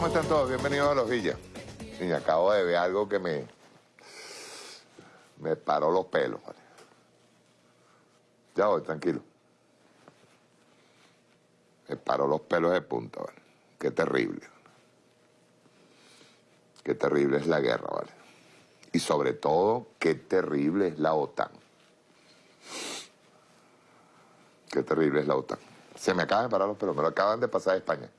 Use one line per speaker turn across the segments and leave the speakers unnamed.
¿cómo están todos? Bienvenidos a Los Villas. Y acabo de ver algo que me... Me paró los pelos, ¿vale? Ya voy, tranquilo. Me paró los pelos de punta, ¿vale? Qué terrible. Qué terrible es la guerra, ¿vale? Y sobre todo, qué terrible es la OTAN. Qué terrible es la OTAN. Se me acaban de parar los pelos, me lo acaban de pasar de España.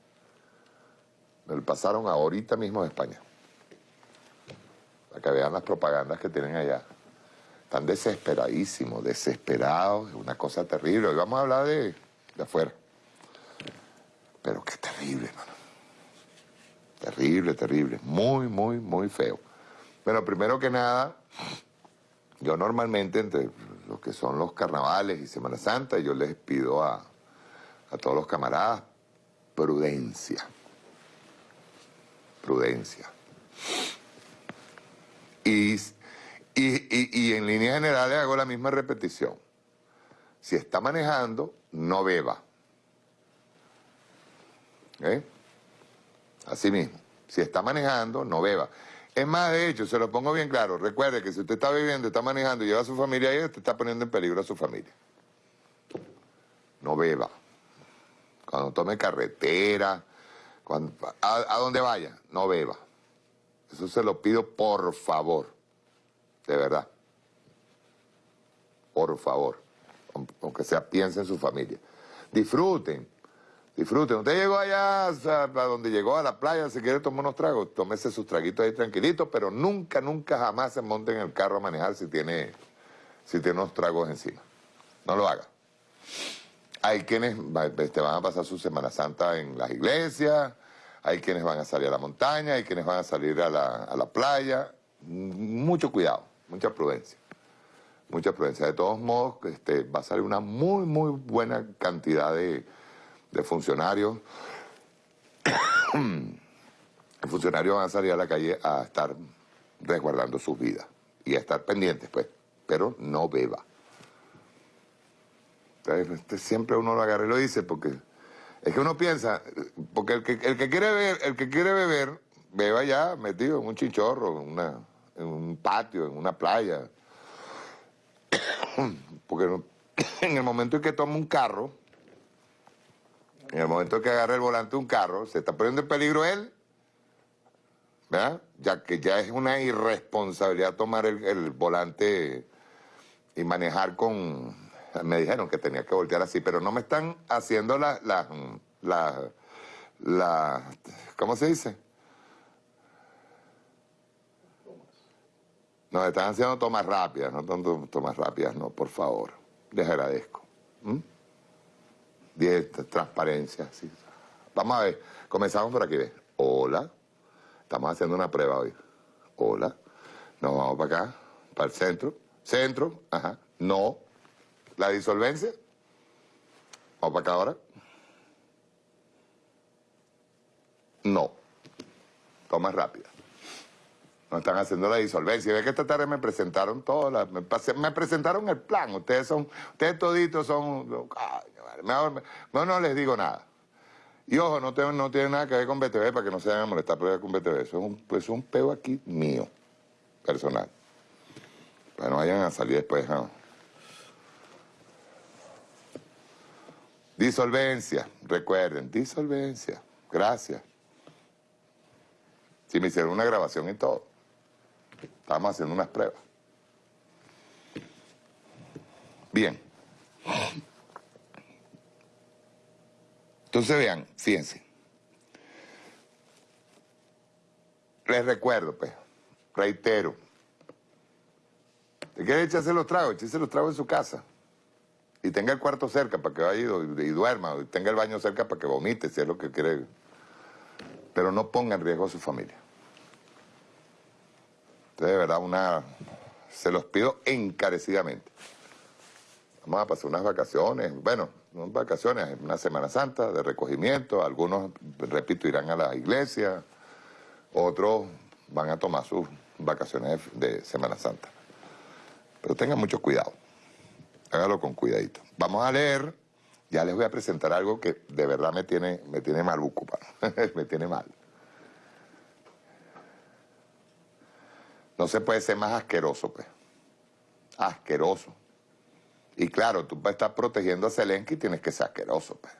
Lo pasaron ahorita mismo de España. Para que vean las propagandas que tienen allá. Están desesperadísimos, desesperados, es una cosa terrible. Hoy vamos a hablar de, de afuera. Pero qué terrible, hermano. Terrible, terrible. Muy, muy, muy feo. Bueno, primero que nada, yo normalmente entre lo que son los carnavales y Semana Santa, yo les pido a, a todos los camaradas prudencia prudencia. Y, y, en líneas generales hago la misma repetición. Si está manejando, no beba. ¿Eh? Así mismo. Si está manejando, no beba. Es más, de hecho, se lo pongo bien claro. Recuerde que si usted está bebiendo, está manejando y lleva a su familia ahí, usted está poniendo en peligro a su familia. No beba. Cuando tome carretera, a, donde vaya, no beba. Eso se lo pido por favor. De verdad. Por favor. Aunque sea, piense en su familia. Disfruten. Disfruten. Usted llegó allá, a donde llegó, a la playa, si quiere tomar unos tragos, tómese sus traguitos ahí tranquilitos, pero nunca, nunca, jamás se monte en el carro a manejar si tiene, si tiene unos tragos encima. No lo haga. Hay quienes te van a pasar su Semana Santa en las iglesias, hay quienes van a salir a la montaña, hay quienes van a salir a la, playa. Mucho cuidado, mucha prudencia. Mucha prudencia. De todos modos, este, va a salir una muy, muy buena cantidad de, funcionarios. funcionarios van a salir a la calle a estar resguardando sus vidas y a estar pendientes, pues, pero no beba. Este, siempre uno lo agarra y lo dice porque es que uno piensa, porque el que, el que quiere beber, el que quiere beber, beba ya metido en un una, en un patio, en una playa. porque en el momento en que toma un carro, en el momento en que agarra el volante de un carro, se está poniendo en peligro él, ¿verdad? Ya que ya es una irresponsabilidad tomar el volante y manejar con, me dijeron que tenía que voltear así, pero no me están haciendo la, la, la, ¿cómo se dice? No, están haciendo tomas rápidas, no tanto tomas rápidas, no, por favor. Les agradezco. ¿Mm? transparencia, sí. Vamos a ver, comenzamos por aquí, ¿ves? Hola. Estamos haciendo una prueba hoy. Hola. Nos vamos para acá, para el centro. Centro, ajá. No. ¿La disolvencia? ¿Vamos para acá ahora? No. Toma rápida. No están haciendo la disolvencia. Ve que esta tarde me presentaron todas me, me, presentaron el plan. Ustedes son, ustedes toditos son, mejor, no les digo nada. Y ojo, no, no tiene nada que ver con BTV para que no se vayan a molestar con BTV. Eso es un, pues, un peo aquí mío, personal. Para no vayan a salir después, ¿no? Disolvencia, recuerden, disolvencia. Gracias. Si me hicieron una grabación y todo. Estamos haciendo unas pruebas. Bien. Entonces vean, fíjense. Les recuerdo, pues, reitero. ¿Te quiere echarse los tragos? Echarse los tragos en su casa y tenga el cuarto cerca para que vaya y, duerma, y tenga el baño cerca para que vomite, si es lo que quiere. Pero no ponga en riesgo a su familia. Entonces, de verdad, una... Se los pido encarecidamente. Vamos a pasar unas vacaciones, bueno, no vacaciones, una Semana Santa de recogimiento, algunos, repito, irán a la iglesia, otros van a tomar sus vacaciones de Semana Santa. Pero tengan mucho cuidado hágalo con cuidadito. Vamos a leer, ya les voy a presentar algo que de verdad me tiene, me tiene mal, Bucupa, me tiene mal. No se puede ser más asqueroso, pues. Asqueroso. Y claro, tú para estar protegiendo a Zelensky tienes que ser asqueroso, pues.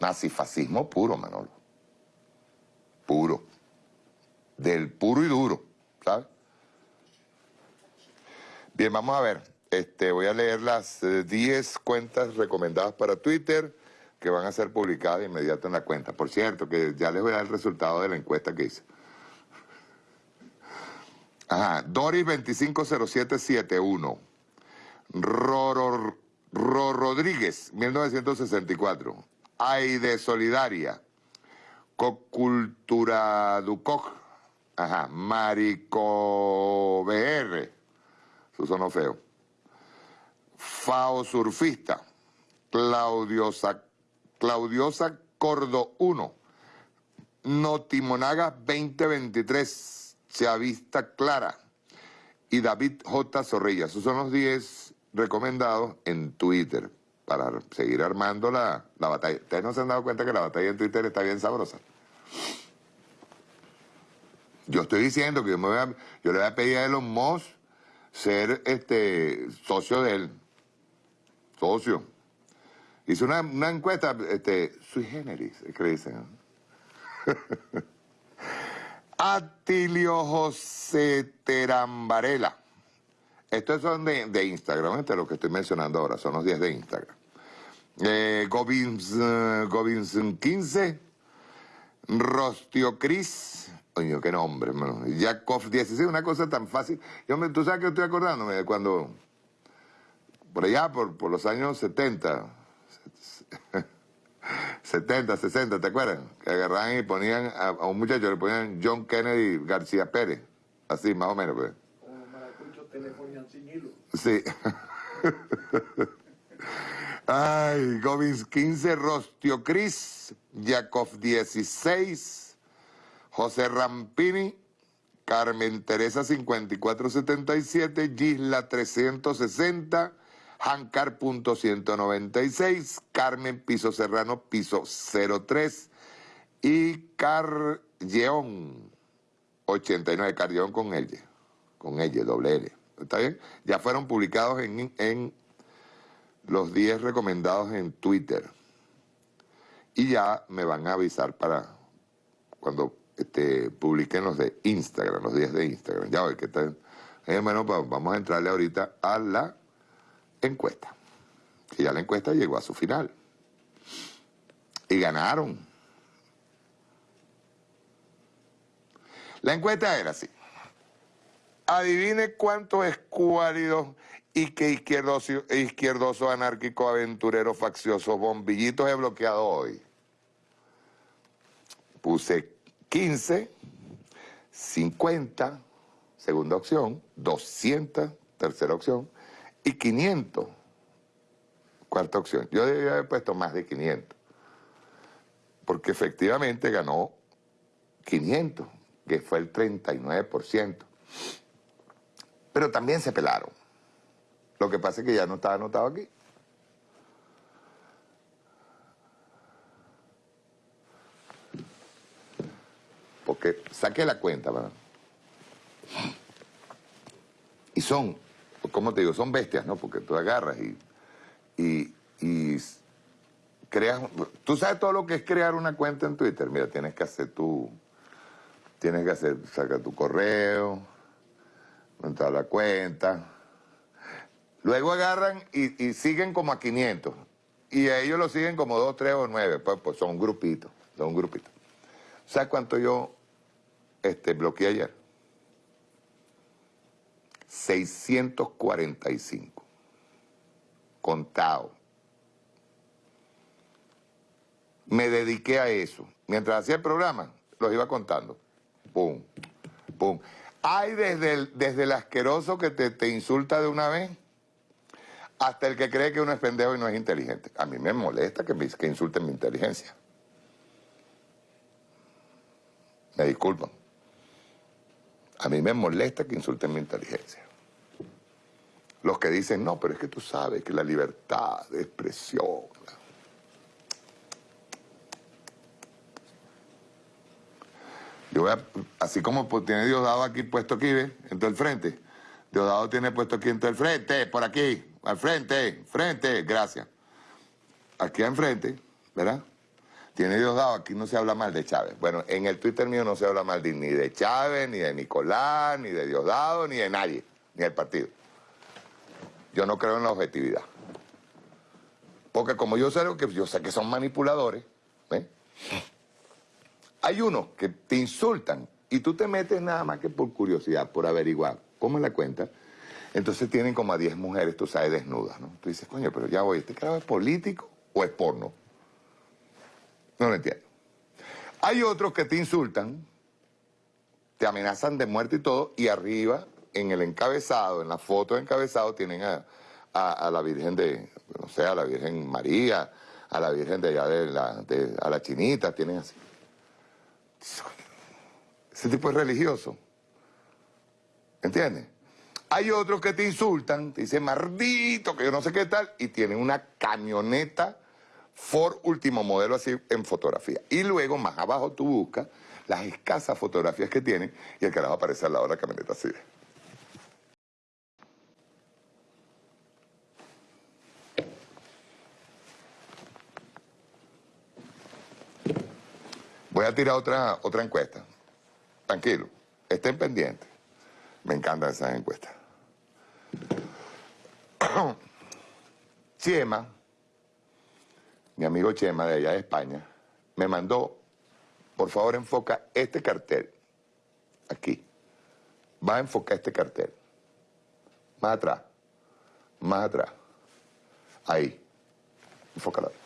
Nazifascismo puro, Manolo. Puro. Del puro y duro, ¿sabes? Bien, vamos a ver. Este, voy a leer las 10 eh, cuentas recomendadas para Twitter que van a ser publicadas de inmediato en la cuenta. Por cierto, que ya les voy a dar el resultado de la encuesta que hice. Ajá, Doris 250771. Roro, Rodríguez, 1964. Aide Solidaria. Cocultura Ducoc. Ajá, Marico BR. Su sonó feo. Fao Surfista. Claudiosa, Cordo 1. Notimonaga 2023 Chavista Clara y David J. Zorrilla. Esos son los 10 recomendados en Twitter para seguir armando la, batalla. Ustedes no se han dado cuenta que la batalla en Twitter está bien sabrosa. Yo estoy diciendo que yo, le voy a pedir a Elon Musk ser este, socio de él. Socio. Hice una, encuesta, este, sui generis, que dicen. Atilio José Terambarela. Estos son de, Instagram, este es lo que estoy mencionando ahora, son los 10 de Instagram. Eh, Govins, 15, Rostio Cris, coño, qué nombre, hermano. Yakov 16, una cosa tan fácil. Yo me, Tú sabes que estoy acordándome de cuando, por allá, por, por los años 70, 70, 60, ¿te acuerdas? Que agarraban y ponían a, un muchacho, le ponían John Kennedy García Pérez. Así, más o menos, pues.
Telefonían sin hilo.
Sí. Ay, Govins 15, Rostio Cris, Yakov 16, José Rampini, Carmen Teresa 5477, Gisla 360, Hancar.196, Carmen Piso Serrano Piso 03 y Carleón 89, Carleón con L, con L, doble L. ¿Está bien? Ya fueron publicados en, en los 10 recomendados en Twitter. Y ya me van a avisar para cuando este, publiquen los de Instagram, los 10 de Instagram. Ya hoy que están. Bueno, pues vamos a entrarle ahorita a la encuesta. Y ya la encuesta llegó a su final. Y ganaron. La encuesta era así. Adivine cuántos escuálidos y que izquierdoso, izquierdoso, anárquico, aventurero, faccioso, bombillitos he bloqueado hoy. Puse 15, 50, segunda opción, 200, tercera opción, y 500, cuarta opción. Yo debía haber puesto más de 500, porque efectivamente ganó 500, que fue el 39%. Pero también se pelaron. Lo que pasa es que ya no estaba anotado aquí. Porque saqué la cuenta, ¿verdad? Y son ¿cómo te digo? Son bestias, ¿no? Porque tú agarras y, y, creas... Tú sabes todo lo que es crear una cuenta en Twitter. Mira, tienes que hacer tu... Tienes que hacer, saca tu correo, a la cuenta. Luego agarran y, siguen como a 500. Y a ellos lo siguen como 2, 3 o 9. Pues, pues son grupitos, son grupitos. ¿Sabes cuánto yo este, bloqueé ayer? 645. Contado. Me dediqué a eso. Mientras hacía el programa, los iba contando. Pum, pum. Hay desde el, desde el asqueroso que te, te insulta de una vez hasta el que cree que uno es pendejo y no es inteligente. A mí me molesta que, que insulten mi inteligencia. Me disculpan. A mí me molesta que insulten mi inteligencia. Los que dicen, no, pero es que tú sabes que la libertad de expresión... Yo voy a, así como pues, tiene Diosdado aquí puesto aquí, ¿ves? En todo el frente. Diosdado tiene puesto aquí en todo el frente, por aquí, al frente, frente, gracias. Aquí enfrente, ¿verdad? Tiene Diosdado, aquí no se habla mal de Chávez. Bueno, en el Twitter mío no se habla mal ni de Chávez, ni de Nicolás, ni de Diosdado, ni de nadie, ni del partido. Yo no creo en la objetividad. Porque como yo sé que yo sé que son manipuladores, ¿ves? Hay unos que te insultan y tú te metes nada más que por curiosidad, por averiguar cómo es la cuenta. Entonces tienen como a 10 mujeres, tú sabes, desnudas, ¿no? Tú dices, coño, pero ya voy, ¿este carajo es político o es porno? No lo entiendo. Hay otros que te insultan, te amenazan de muerte y todo, y arriba, en el encabezado, en la foto de encabezado, tienen a, la Virgen de, no sé, a la Virgen María, a la Virgen de allá de la, de, a la Chinita, tienen así. Ese tipo es religioso. ¿Entiendes? Hay otros que te insultan, te dicen maldito, que yo no sé qué tal, y tienen una camioneta Ford último modelo así en fotografía. Y luego, más abajo, tú buscas las escasas fotografías que tienen y el carajo aparece al lado de la camioneta así. Voy a tirar otra, otra encuesta. Tranquilo, estén pendientes. Me encantan esas encuestas. Chema, mi amigo Chema de allá de España, me mandó, por favor enfoca este cartel, aquí. Va a enfocar este cartel. Más atrás, más atrás. Ahí. Enfócalo ahí.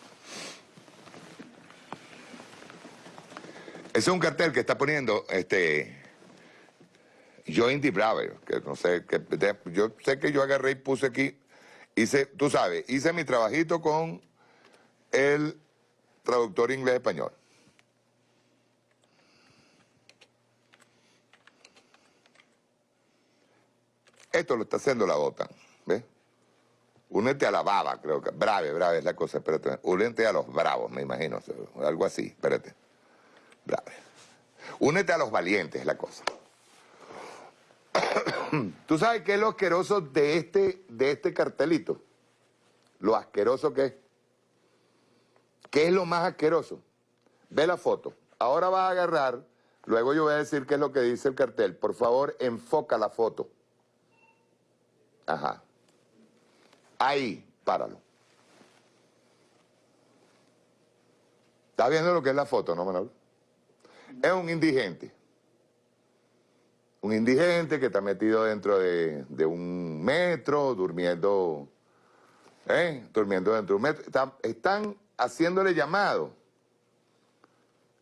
Es un cartel que está poniendo este Join the Braver, que no sé, que yo sé que yo agarré y puse aquí, hice, tú sabes, hice mi trabajito con el traductor inglés-español. Esto lo está haciendo la OTAN, ¿ves? Únete a la baba, creo que. Brave, brave es la cosa, espérate. Únete a los bravos, me imagino, algo así, espérate. Únete a los valientes, es la cosa. ¿Tú sabes qué es lo asqueroso de este, de este cartelito? Lo asqueroso que es. ¿Qué es lo más asqueroso? Ve la foto. Ahora vas a agarrar, luego yo voy a decir qué es lo que dice el cartel. Por favor, enfoca la foto. Ajá. Ahí, páralo. ¿Estás viendo lo que es la foto, no, Manuel? Es un indigente. Un indigente que está metido dentro de, un metro, durmiendo, ¿eh? durmiendo dentro de un metro. están haciéndole llamado,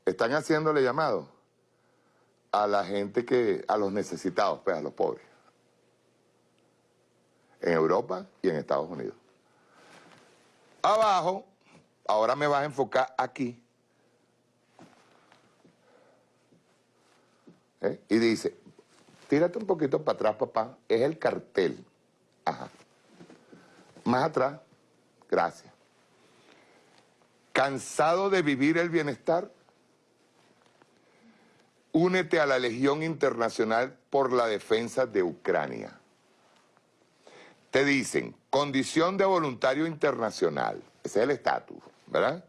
están haciéndole llamado a la gente que, a los necesitados, pues a los pobres. En Europa y en Estados Unidos. Abajo, ahora me vas a enfocar aquí, ¿Eh? Y dice, tírate un poquito para atrás, papá, es el cartel. Ajá. Más atrás, gracias. ¿Cansado de vivir el bienestar? Únete a la Legión Internacional por la Defensa de Ucrania. Te dicen, condición de voluntario internacional, ese es el estatus, ¿verdad?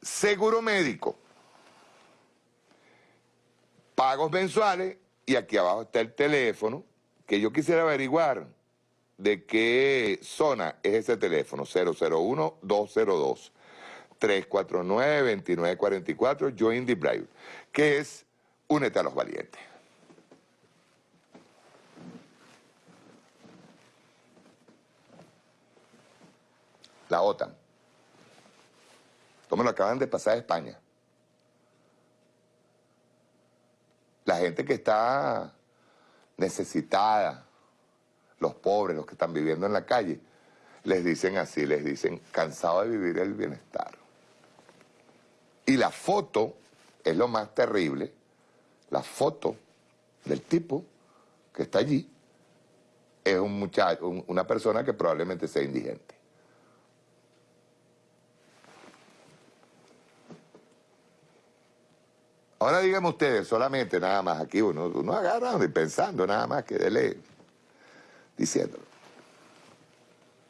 Seguro médico, pagos mensuales y aquí abajo está el teléfono que yo quisiera averiguar de qué zona es ese teléfono, 001-202. 349-2944, Join the Brave, que es Únete a los Valientes. La OTAN. Como lo acaban de pasar a España. La gente que está necesitada, los pobres, los que están viviendo en la calle, les dicen así, les dicen, cansado de vivir el bienestar. Y la foto es lo más terrible, la foto del tipo que está allí es un muchacho, una persona que probablemente sea indigente. Ahora díganme ustedes, solamente nada más aquí, uno, uno agarrando y pensando nada más que de diciéndolo.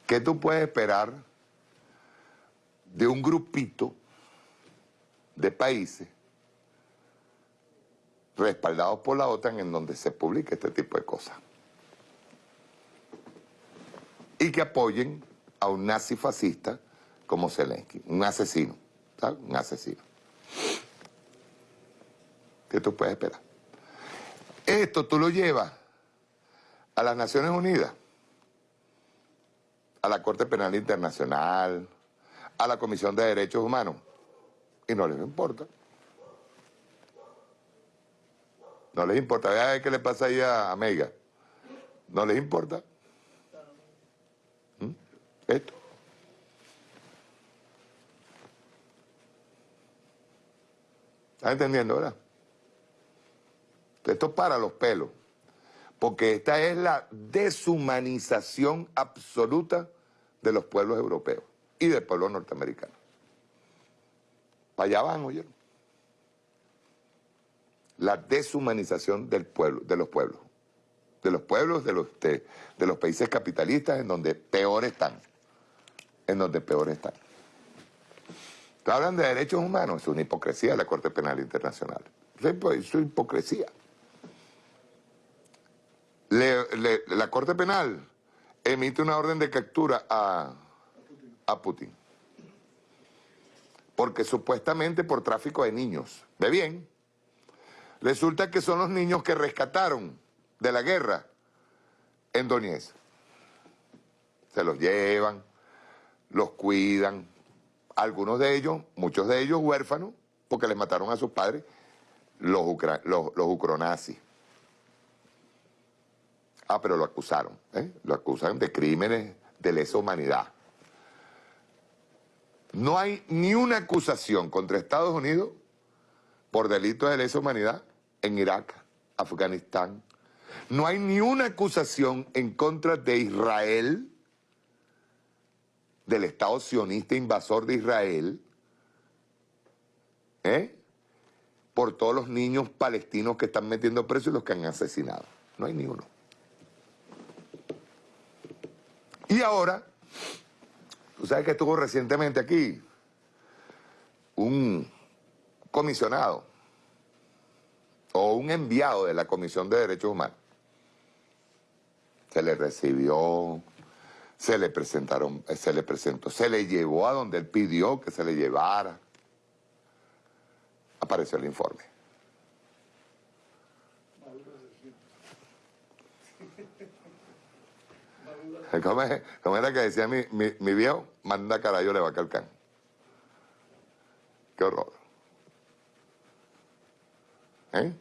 ¿Qué tú puedes esperar de un grupito de países respaldados por la OTAN en donde se publique este tipo de cosas? Y que apoyen a un nazi fascista como Zelensky, un asesino, ¿sabes? Un asesino. ¿Qué tú puedes esperar? Esto tú lo llevas a las Naciones Unidas, a la Corte Penal Internacional, a la Comisión de Derechos Humanos, y no les importa. No les importa. Vea qué le pasa ahí a Mega. No les importa. ¿Mm? Esto. ¿Estás entendiendo, verdad? Esto es para los pelos. Porque esta es la deshumanización absoluta de los pueblos europeos y del pueblo norteamericano. Para allá van, oyeron. La deshumanización del pueblo, de los pueblos. De los pueblos de los, de, los países capitalistas en donde peor están. En donde peor están. Hablan de derechos humanos, es una hipocresía la Corte Penal Internacional. Es hipocresía la Corte Penal emite una orden de captura a, a Putin. Porque supuestamente por tráfico de niños. ¿Ve bien? Resulta que son los niños que rescataron de la guerra en Donetsk. Se los llevan, los cuidan. Algunos de ellos, muchos de ellos huérfanos, porque les mataron a sus padres, los, los, los ucronazis. Ah, pero lo acusaron, ¿eh? Lo acusan de crímenes de lesa humanidad. No hay ni una acusación contra Estados Unidos por delitos de lesa humanidad en Irak, Afganistán. No hay ni una acusación en contra de Israel, del Estado sionista invasor de Israel, ¿eh? por todos los niños palestinos que están metiendo presos y los que han asesinado. No hay ni uno. Y ahora, tú sabes que estuvo recientemente aquí un comisionado o un enviado de la Comisión de Derechos Humanos. Se le recibió, se le presentaron, se le presentó, se le llevó a donde él pidió que se le llevara. Apareció el informe. ¿Cómo, era que decía mi, mi, viejo? Manda carayo le va a calcar. Qué horror. ¿Eh?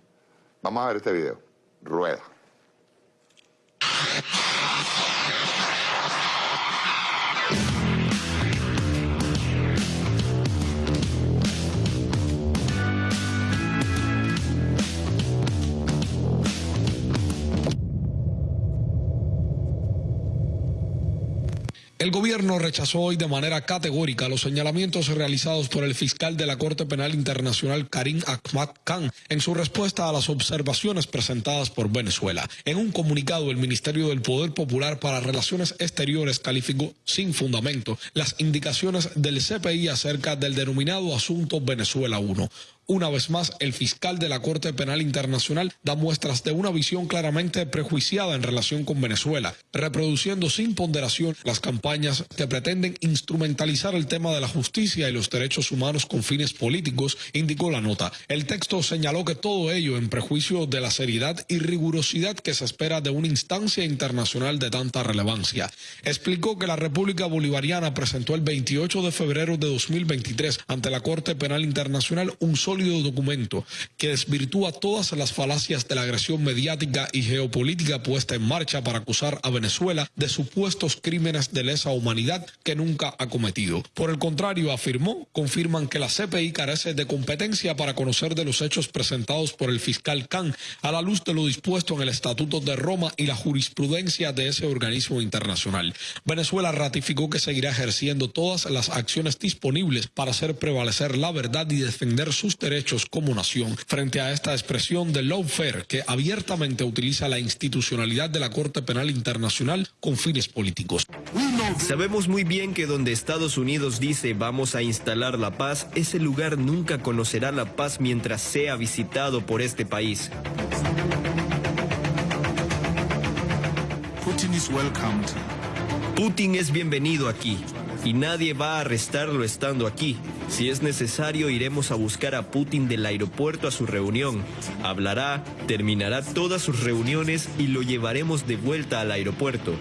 Vamos a ver este video. Rueda.
El gobierno rechazó hoy de manera categórica los señalamientos realizados por el fiscal de la Corte Penal Internacional Karim Ahmad Khan en su respuesta a las observaciones presentadas por Venezuela. En un comunicado, el Ministerio del Poder Popular para Relaciones Exteriores calificó sin fundamento las indicaciones del CPI acerca del denominado asunto Venezuela 1. Una vez más, el fiscal de la Corte Penal Internacional da muestras de una visión claramente prejuiciada en relación con Venezuela, reproduciendo sin ponderación las campañas que pretenden instrumentalizar el tema de la justicia y los derechos humanos con fines políticos, indicó la nota. El texto señaló que todo ello en prejuicio de la seriedad y rigurosidad que se espera de una instancia internacional de tanta relevancia. Explicó que la República Bolivariana presentó el 28 de febrero de 2023 ante la Corte Penal Internacional un sólido documento que desvirtúa todas las falacias de la agresión mediática y geopolítica puesta en marcha para acusar a Venezuela de supuestos crímenes de lesa humanidad que nunca ha cometido. Por el contrario, afirmó, confirman que la CPI carece de competencia para conocer de los hechos presentados por el fiscal Khan a la luz de lo dispuesto en el Estatuto de Roma y la jurisprudencia de ese organismo internacional. Venezuela ratificó que seguirá ejerciendo todas las acciones disponibles para hacer prevalecer la verdad y defender sus derechos como nación frente a esta expresión de lawfare que abiertamente utiliza la institucionalidad de la Corte Penal Internacional con fines políticos.
Sabemos muy bien que donde Estados Unidos dice vamos a instalar la paz, ese lugar nunca conocerá la paz mientras sea visitado por este país.
Putin is welcomed.
Putin es bienvenido aquí y nadie va a arrestarlo estando aquí. Si es necesario, iremos a buscar a Putin del aeropuerto a su reunión. Hablará, terminará todas sus reuniones y lo llevaremos de vuelta al aeropuerto.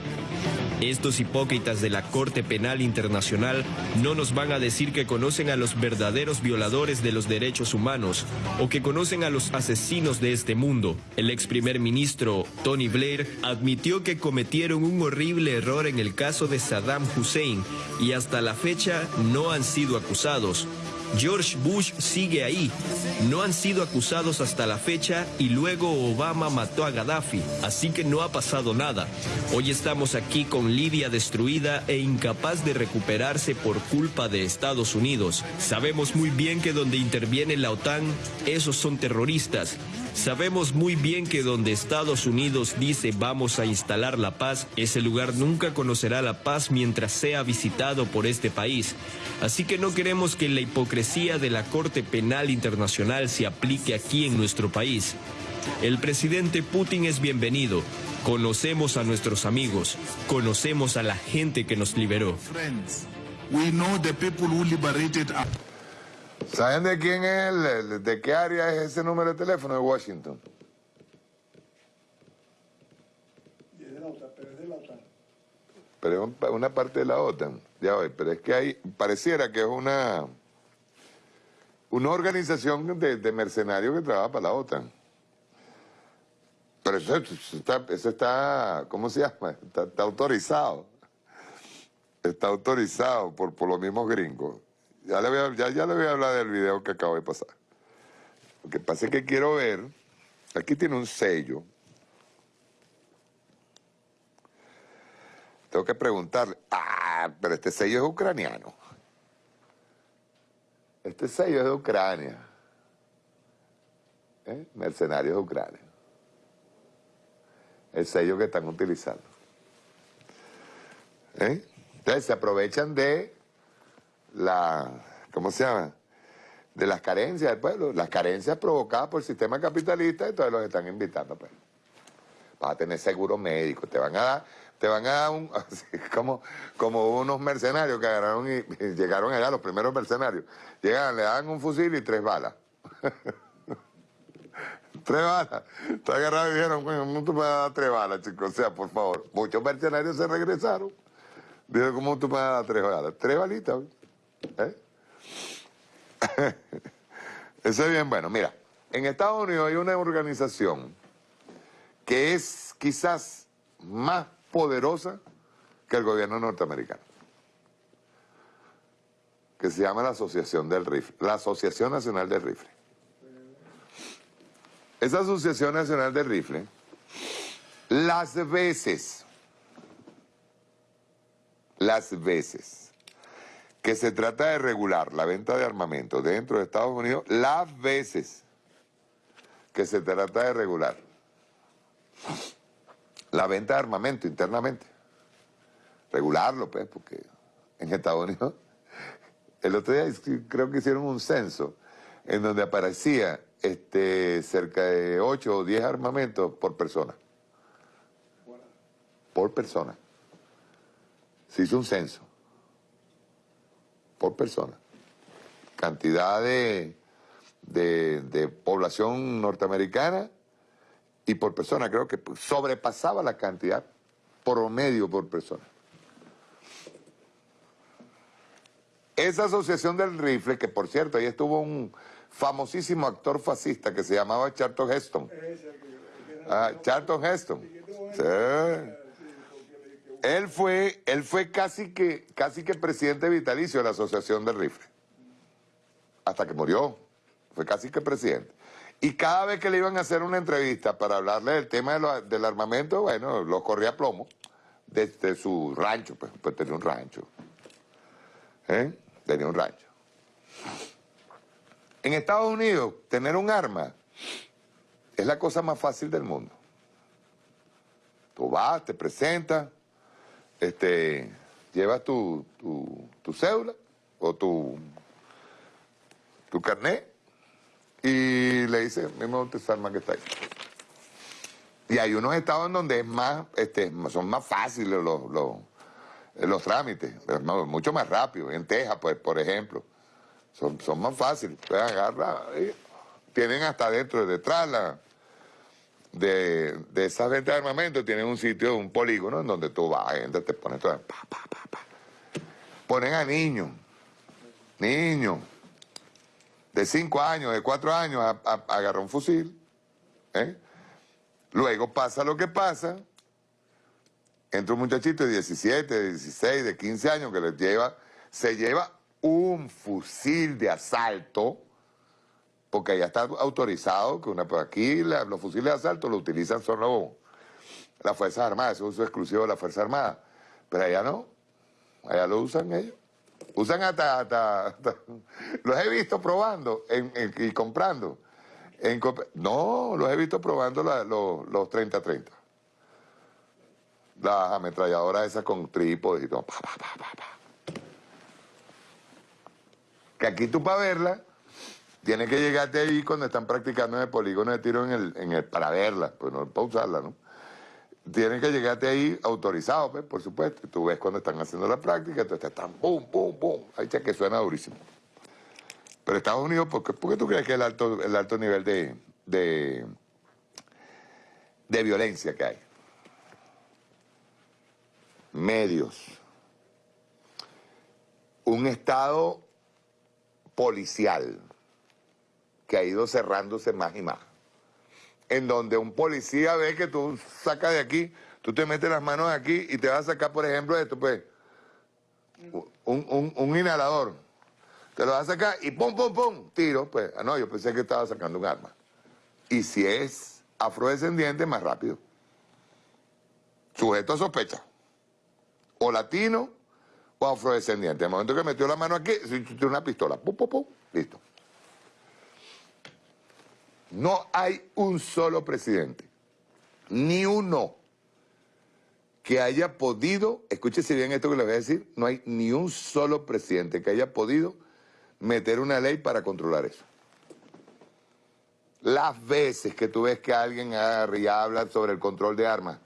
Estos hipócritas de la Corte Penal Internacional no nos van a decir que conocen a los verdaderos violadores de los derechos humanos o que conocen a los asesinos de este mundo. El ex primer ministro Tony Blair admitió que cometieron un horrible error en el caso de Saddam Hussein y hasta la fecha no han sido acusados. George Bush sigue ahí. No han sido acusados hasta la fecha y luego Obama mató a Gaddafi, así que no ha pasado nada. Hoy estamos aquí con Libia destruida e incapaz de recuperarse por culpa de Estados Unidos. Sabemos muy bien que donde interviene la OTAN, esos son terroristas. Sabemos muy bien que donde Estados Unidos dice vamos a instalar la paz, ese lugar nunca conocerá la paz mientras sea visitado por este país. Así que no queremos que la hipocresía de la Corte Penal Internacional se aplique aquí en nuestro país. El presidente Putin es bienvenido. Conocemos a nuestros amigos, conocemos a la gente que nos liberó.
¿Saben de quién es, de qué área es ese número de teléfono de Washington?
De la OTAN, pero es de la OTAN.
Pero es un- una parte de la OTAN, ya voy, pero es que hay, pareciera que es una, una organización de, de mercenarios que trabaja para la OTAN. Pero eso, eso está, eso está, ¿cómo se llama? Está, está autorizado. Está autorizado por, por los mismos gringos. Ya le, voy a, ya, le voy a hablar del video que acabo de pasar. Lo que pasa es que quiero ver, aquí tiene un sello, Tengo que preguntarle, ah, pero este sello es ucraniano. Este sello es de Ucrania. ¿Eh? Mercenarios de Ucrania. El sello que están utilizando. ¿Eh? Entonces se aprovechan de la, ¿cómo se llama? De las carencias del pueblo, las carencias provocadas por el sistema capitalista, entonces los están invitando, pues vas a tener seguro médico, te van a dar, te van a dar un, así como, como unos mercenarios que agarraron y, y llegaron allá, los primeros mercenarios, llegan, le dan un fusil y tres balas. tres balas. Te agarraron y dijeron, coño, ¿cómo tú me vas a dar tres balas, chicos? O sea, por favor. Muchos mercenarios se regresaron. Dijeron, ¿cómo tú a dar tres balas? Tres balitas. ¿Eh? Eso es bien bueno. Mira, en Estados Unidos hay una organización que es quizás más poderosa que el gobierno norteamericano, que se llama la Asociación del Rifle, la Asociación Nacional del Rifle. Esa Asociación Nacional del Rifle, las veces, las veces que se trata de regular la venta de armamento dentro de Estados Unidos, las veces que se trata de regular la venta de armamento internamente. Regularlo, pues, porque en Estados Unidos, el otro día creo que hicieron un censo en donde aparecía este, cerca de 8 o 10 armamentos por persona. Por persona. Se hizo un censo. Por persona. Cantidad de, de, de población norteamericana y por persona, creo que sobrepasaba la cantidad promedio por persona. Esa asociación del rifle, que por cierto, ahí estuvo un famosísimo actor fascista que se llamaba Charlton Heston. Ah, Charlton Heston. Sí. Él fue, él fue casi que, casi que presidente vitalicio de la asociación del rifle. Hasta que murió. Fue casi que presidente. Y cada vez que le iban a hacer una entrevista para hablarle del tema de lo- del armamento, bueno, lo corría a plomo desde su rancho, pues, pues tenía un rancho. ¿Eh? Tenía un rancho. En Estados Unidos, tener un arma es la cosa más fácil del mundo. Tú vas, te presentas, este, llevas tu, tu, tu cédula o tu, tu carnet y le dices, mismo esa arma que está ahí. Y hay unos estados en donde es más, este, son más fáciles los, los, los trámites, mucho más rápido. En Texas, pues, por ejemplo, son, son más fáciles. Pueden agarrar, tienen hasta dentro, detrás la, de, de esas ventas de armamento, tienen un sitio, un polígono en donde tú vas, gente te pones todo, pa. Ponen a niños, niños, de 5 años, de 4 años, a, a, a agarrar un fusil, ¿eh? Luego pasa lo que pasa, entra un muchachito de 17, de 16, de 15 años que les lleva, se lleva un fusil de asalto, porque ya está autorizado, que una, aquí los fusiles de asalto lo utilizan solo las Fuerzas Armadas, es uso exclusivo de las Fuerzas Armadas, pero allá no, allá lo usan ellos. Usan hasta, hasta, los he visto probando y comprando no, los he visto probando los, los 30-30. Las ametralladoras esas con trípodes y todo. Pa, pa, pa, que aquí tú para verla, tienes que llegarte ahí cuando están practicando en el polígono de tiro en el, en el, para verla, pues no para usarla, ¿no? Tienes que llegarte ahí autorizado, pues, por supuesto. Tú ves cuando están haciendo la práctica, entonces están pum, pum, pum. Ahí que suena durísimo. Pero Estados Unidos, ¿por qué, por qué tú crees que el alto, el alto nivel de, de, de violencia que hay? Medios. Un Estado policial que ha ido cerrándose más y más. En donde un policía ve que tú sacas de aquí, tú te metes las manos aquí y te vas a sacar, por ejemplo, esto, pues, un, un, un inhalador te lo vas a sacar y pum, pum, pum, tiro. Pues, ah, no, yo pensé que estaba sacando un arma. Y si es afrodescendiente, más rápido. Sujeto a sospecha. O latino o afrodescendiente. el momento que metió la mano aquí, tiene una pistola. Pum, pum, pum, listo. No hay un solo presidente, ni uno, que haya podido, escúchese bien esto que le voy a decir, no hay ni un solo presidente que haya podido meter una ley para controlar eso. Las veces que tú ves que alguien agarra y habla sobre el control de armas,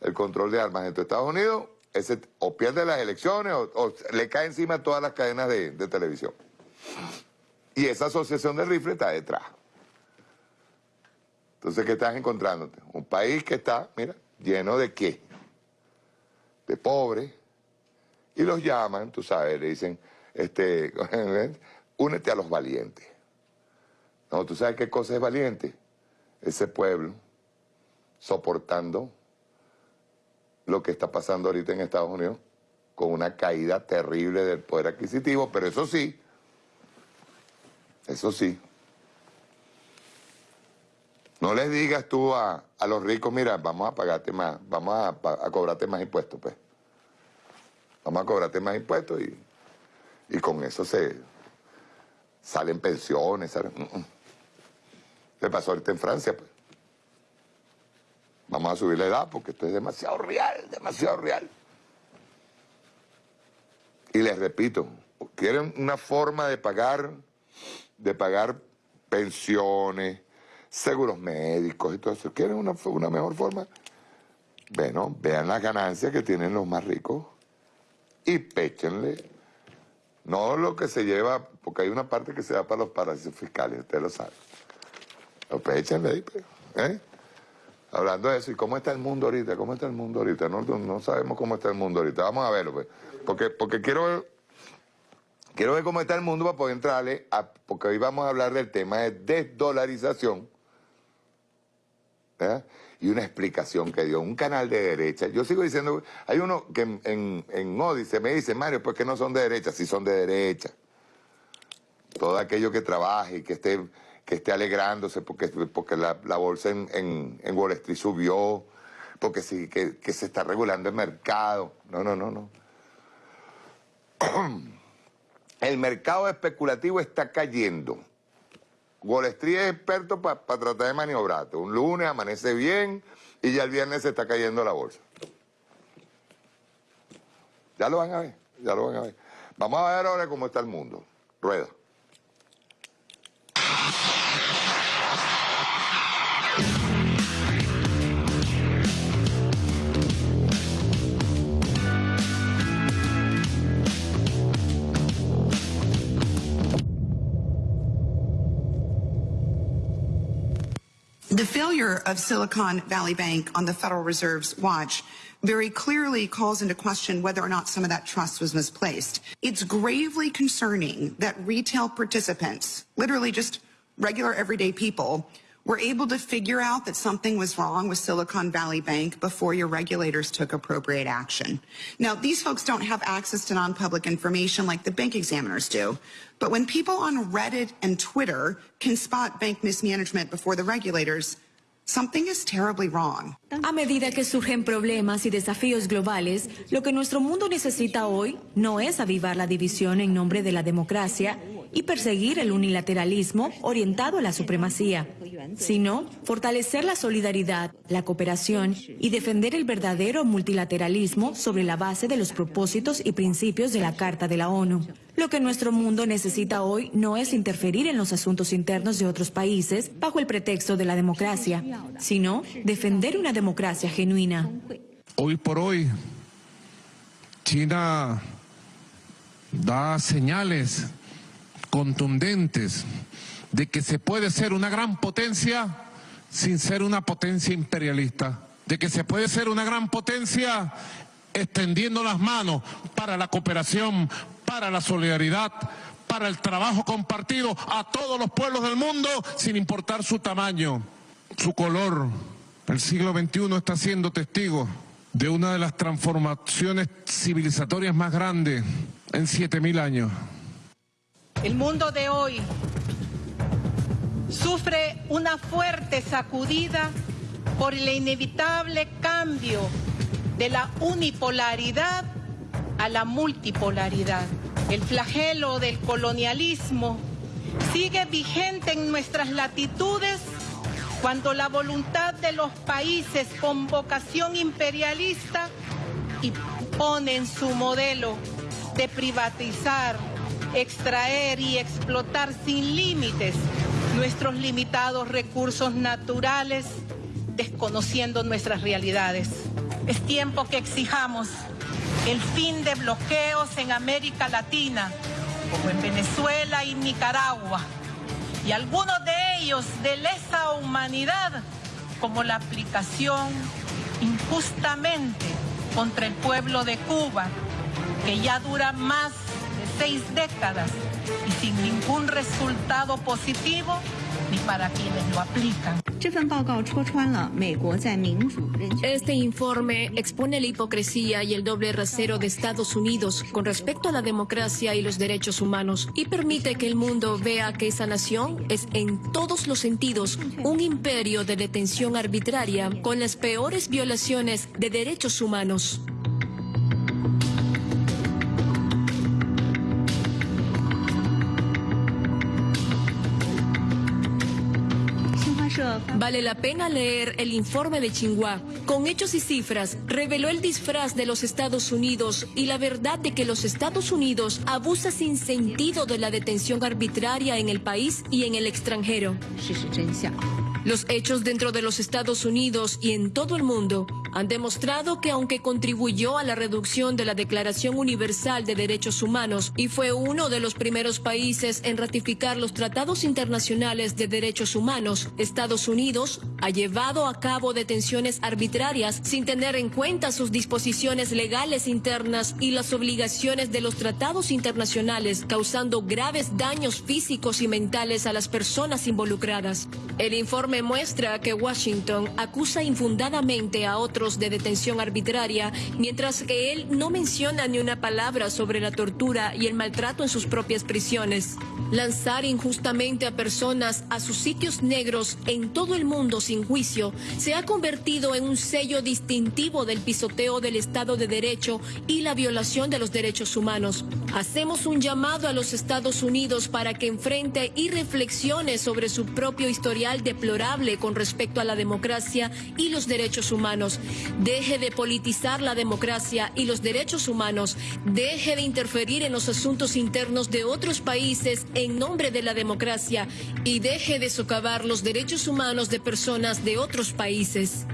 el control de armas en Estados Unidos, ese o pierde las elecciones o, le cae encima todas las cadenas de, televisión. Y esa asociación de rifle está detrás. Entonces, ¿qué estás encontrándote? Un país que está, mira, lleno de qué? De pobres. Y los llaman, tú sabes, le dicen, este, únete a los valientes. No, ¿tú sabes qué cosa es valiente? Ese pueblo soportando lo que está pasando ahorita en Estados Unidos con una caída terrible del poder adquisitivo, pero eso sí, eso sí, no les digas tú a, a los ricos, mira, vamos a pagarte más, vamos a, a cobrarte más impuestos, pues. Vamos a cobrarte más impuestos y y con eso se salen pensiones. ¿Salen? Mm, mm. pasó ahorita en Francia. Pues. Vamos a subir la edad porque esto es demasiado real, demasiado real. Y les repito, quieren una forma de pagar, de pagar pensiones, seguros médicos y todo eso. ¿Quieren una, una mejor forma? Bueno, vean las ganancias que tienen los más ricos y péchenle no lo que se lleva, porque hay una parte que se da para los paraísos fiscales, usted lo sabe. Lo échenle ahí, pues, ¿eh? Hablando de eso, ¿y cómo está el mundo ahorita? ¿Cómo está el mundo ahorita? No, no sabemos cómo está el mundo ahorita. Vamos a verlo, pues. Porque, porque quiero ver, quiero ver cómo está el mundo para poder entrarle, a, porque hoy vamos a hablar del tema de desdolarización. ¿Eh? y una explicación que dio un canal de derecha. Yo sigo diciendo, hay uno que en, en, en me dice, Mario, pues que no son de derecha, sí son de derecha. Todo aquello que trabaje y que esté, que esté alegrándose porque, porque la, bolsa en, en, Wall Street subió, porque sí, que, que se está regulando el mercado. No, no, no, no. El mercado especulativo está cayendo Wall Street es experto para tratar de maniobrarte. Un lunes amanece bien y ya el viernes se está cayendo la bolsa. Ya lo van a ver, ya lo van a ver. Vamos a ver ahora cómo está el mundo. Rueda.
The failure of Silicon Valley Bank on the Federal Reserve's watch very clearly calls into question whether or not some of that trust was misplaced. It's gravely concerning that retail participants, literally just regular everyday people, were able to figure out that something was wrong with Silicon Valley Bank before your regulators took appropriate action. Now, these folks don't have access to non-public information like the bank examiners do. But when people on Reddit and Twitter can spot bank mismanagement before the regulators,
A medida que surgen problemas y desafíos globales, lo que nuestro mundo necesita hoy no es avivar la división en nombre de la democracia y perseguir el unilateralismo orientado a la supremacía, sino fortalecer la solidaridad, la cooperación y defender el verdadero multilateralismo sobre la base de los propósitos y principios de la Carta de la ONU. Lo que nuestro mundo necesita hoy no es interferir en los asuntos internos de otros países bajo el pretexto de la democracia, sino defender una democracia genuina.
Hoy por hoy, China da señales contundentes de que se puede ser una gran potencia sin ser una potencia imperialista, de que se puede ser una gran potencia extendiendo las manos para la cooperación, para la solidaridad, para el trabajo compartido a todos los pueblos del mundo, sin importar su tamaño, su color. El siglo XXI está siendo testigo de una de las transformaciones civilizatorias más grandes en 7.000 años.
El mundo de hoy sufre una fuerte sacudida por el inevitable cambio de la unipolaridad a la multipolaridad. El flagelo del colonialismo sigue vigente en nuestras latitudes cuando la voluntad de los países con vocación imperialista imponen su modelo de privatizar extraer y explotar sin límites nuestros limitados recursos naturales, desconociendo nuestras realidades. Es tiempo que exijamos el fin de bloqueos en América Latina, como en Venezuela y Nicaragua, y algunos de ellos de lesa humanidad, como la aplicación injustamente contra el pueblo de Cuba, que ya dura más seis décadas y sin ningún resultado positivo ni para quienes lo aplican.
Este informe expone la hipocresía y el doble rasero de Estados Unidos con respecto a la democracia y los derechos humanos y permite que el mundo vea que esa nación es en todos los sentidos un imperio de detención arbitraria con las peores violaciones de derechos humanos. Vale la pena leer el informe de Tsinghua. Con hechos y cifras, reveló el disfraz de los Estados Unidos y la verdad de que los Estados Unidos abusa sin sentido de la detención arbitraria en el país y en el extranjero. Los hechos dentro de los Estados Unidos y en todo el mundo han demostrado que aunque contribuyó a la reducción de la Declaración Universal de Derechos Humanos y fue uno de los primeros países en ratificar los tratados internacionales de derechos humanos, Estados Unidos ha llevado a cabo detenciones arbitrarias sin tener en cuenta sus disposiciones legales internas y las obligaciones de los tratados internacionales, causando graves daños físicos y mentales a las personas involucradas. El informe muestra que Washington acusa infundadamente a otros de detención arbitraria, mientras que él no menciona ni una palabra sobre la tortura y el maltrato en sus propias prisiones. Lanzar injustamente a personas a sus sitios negros en todo el mundo sin juicio se ha convertido en un sello distintivo del pisoteo del Estado de Derecho y la violación de los derechos humanos. Hacemos un llamado a los Estados Unidos para que enfrente y reflexione sobre su propio historial deplorable con respecto a la democracia y los derechos humanos. Deje de politizar la democracia y los derechos humanos. Deje de interferir en los asuntos internos de otros países en nombre de la democracia y deje de socavar los derechos humanos de personas de otros países.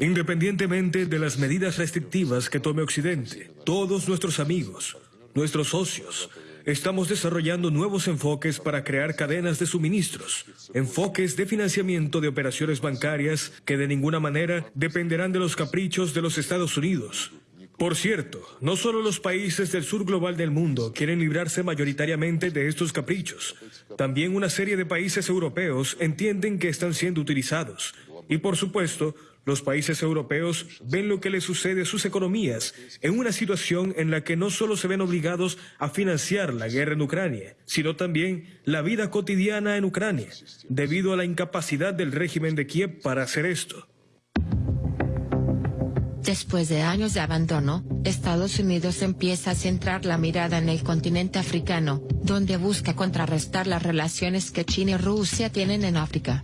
Independientemente de las medidas restrictivas que tome Occidente, todos nuestros amigos, nuestros socios, estamos desarrollando nuevos enfoques para crear cadenas de suministros, enfoques de financiamiento de operaciones bancarias que de ninguna manera dependerán de los caprichos de los Estados Unidos, por cierto, no solo los países del sur global del mundo quieren librarse mayoritariamente de estos caprichos. También una serie de países europeos entienden que están siendo utilizados. Y por supuesto, los países europeos ven lo que les sucede a sus economías en una situación en la que no solo se ven obligados a financiar la guerra en Ucrania, sino también la vida cotidiana en Ucrania, debido a la incapacidad del régimen de Kiev para hacer esto.
Después de años de abandono, Estados Unidos empieza a centrar la mirada en el continente africano, donde busca contrarrestar las relaciones que China y Rusia tienen en África.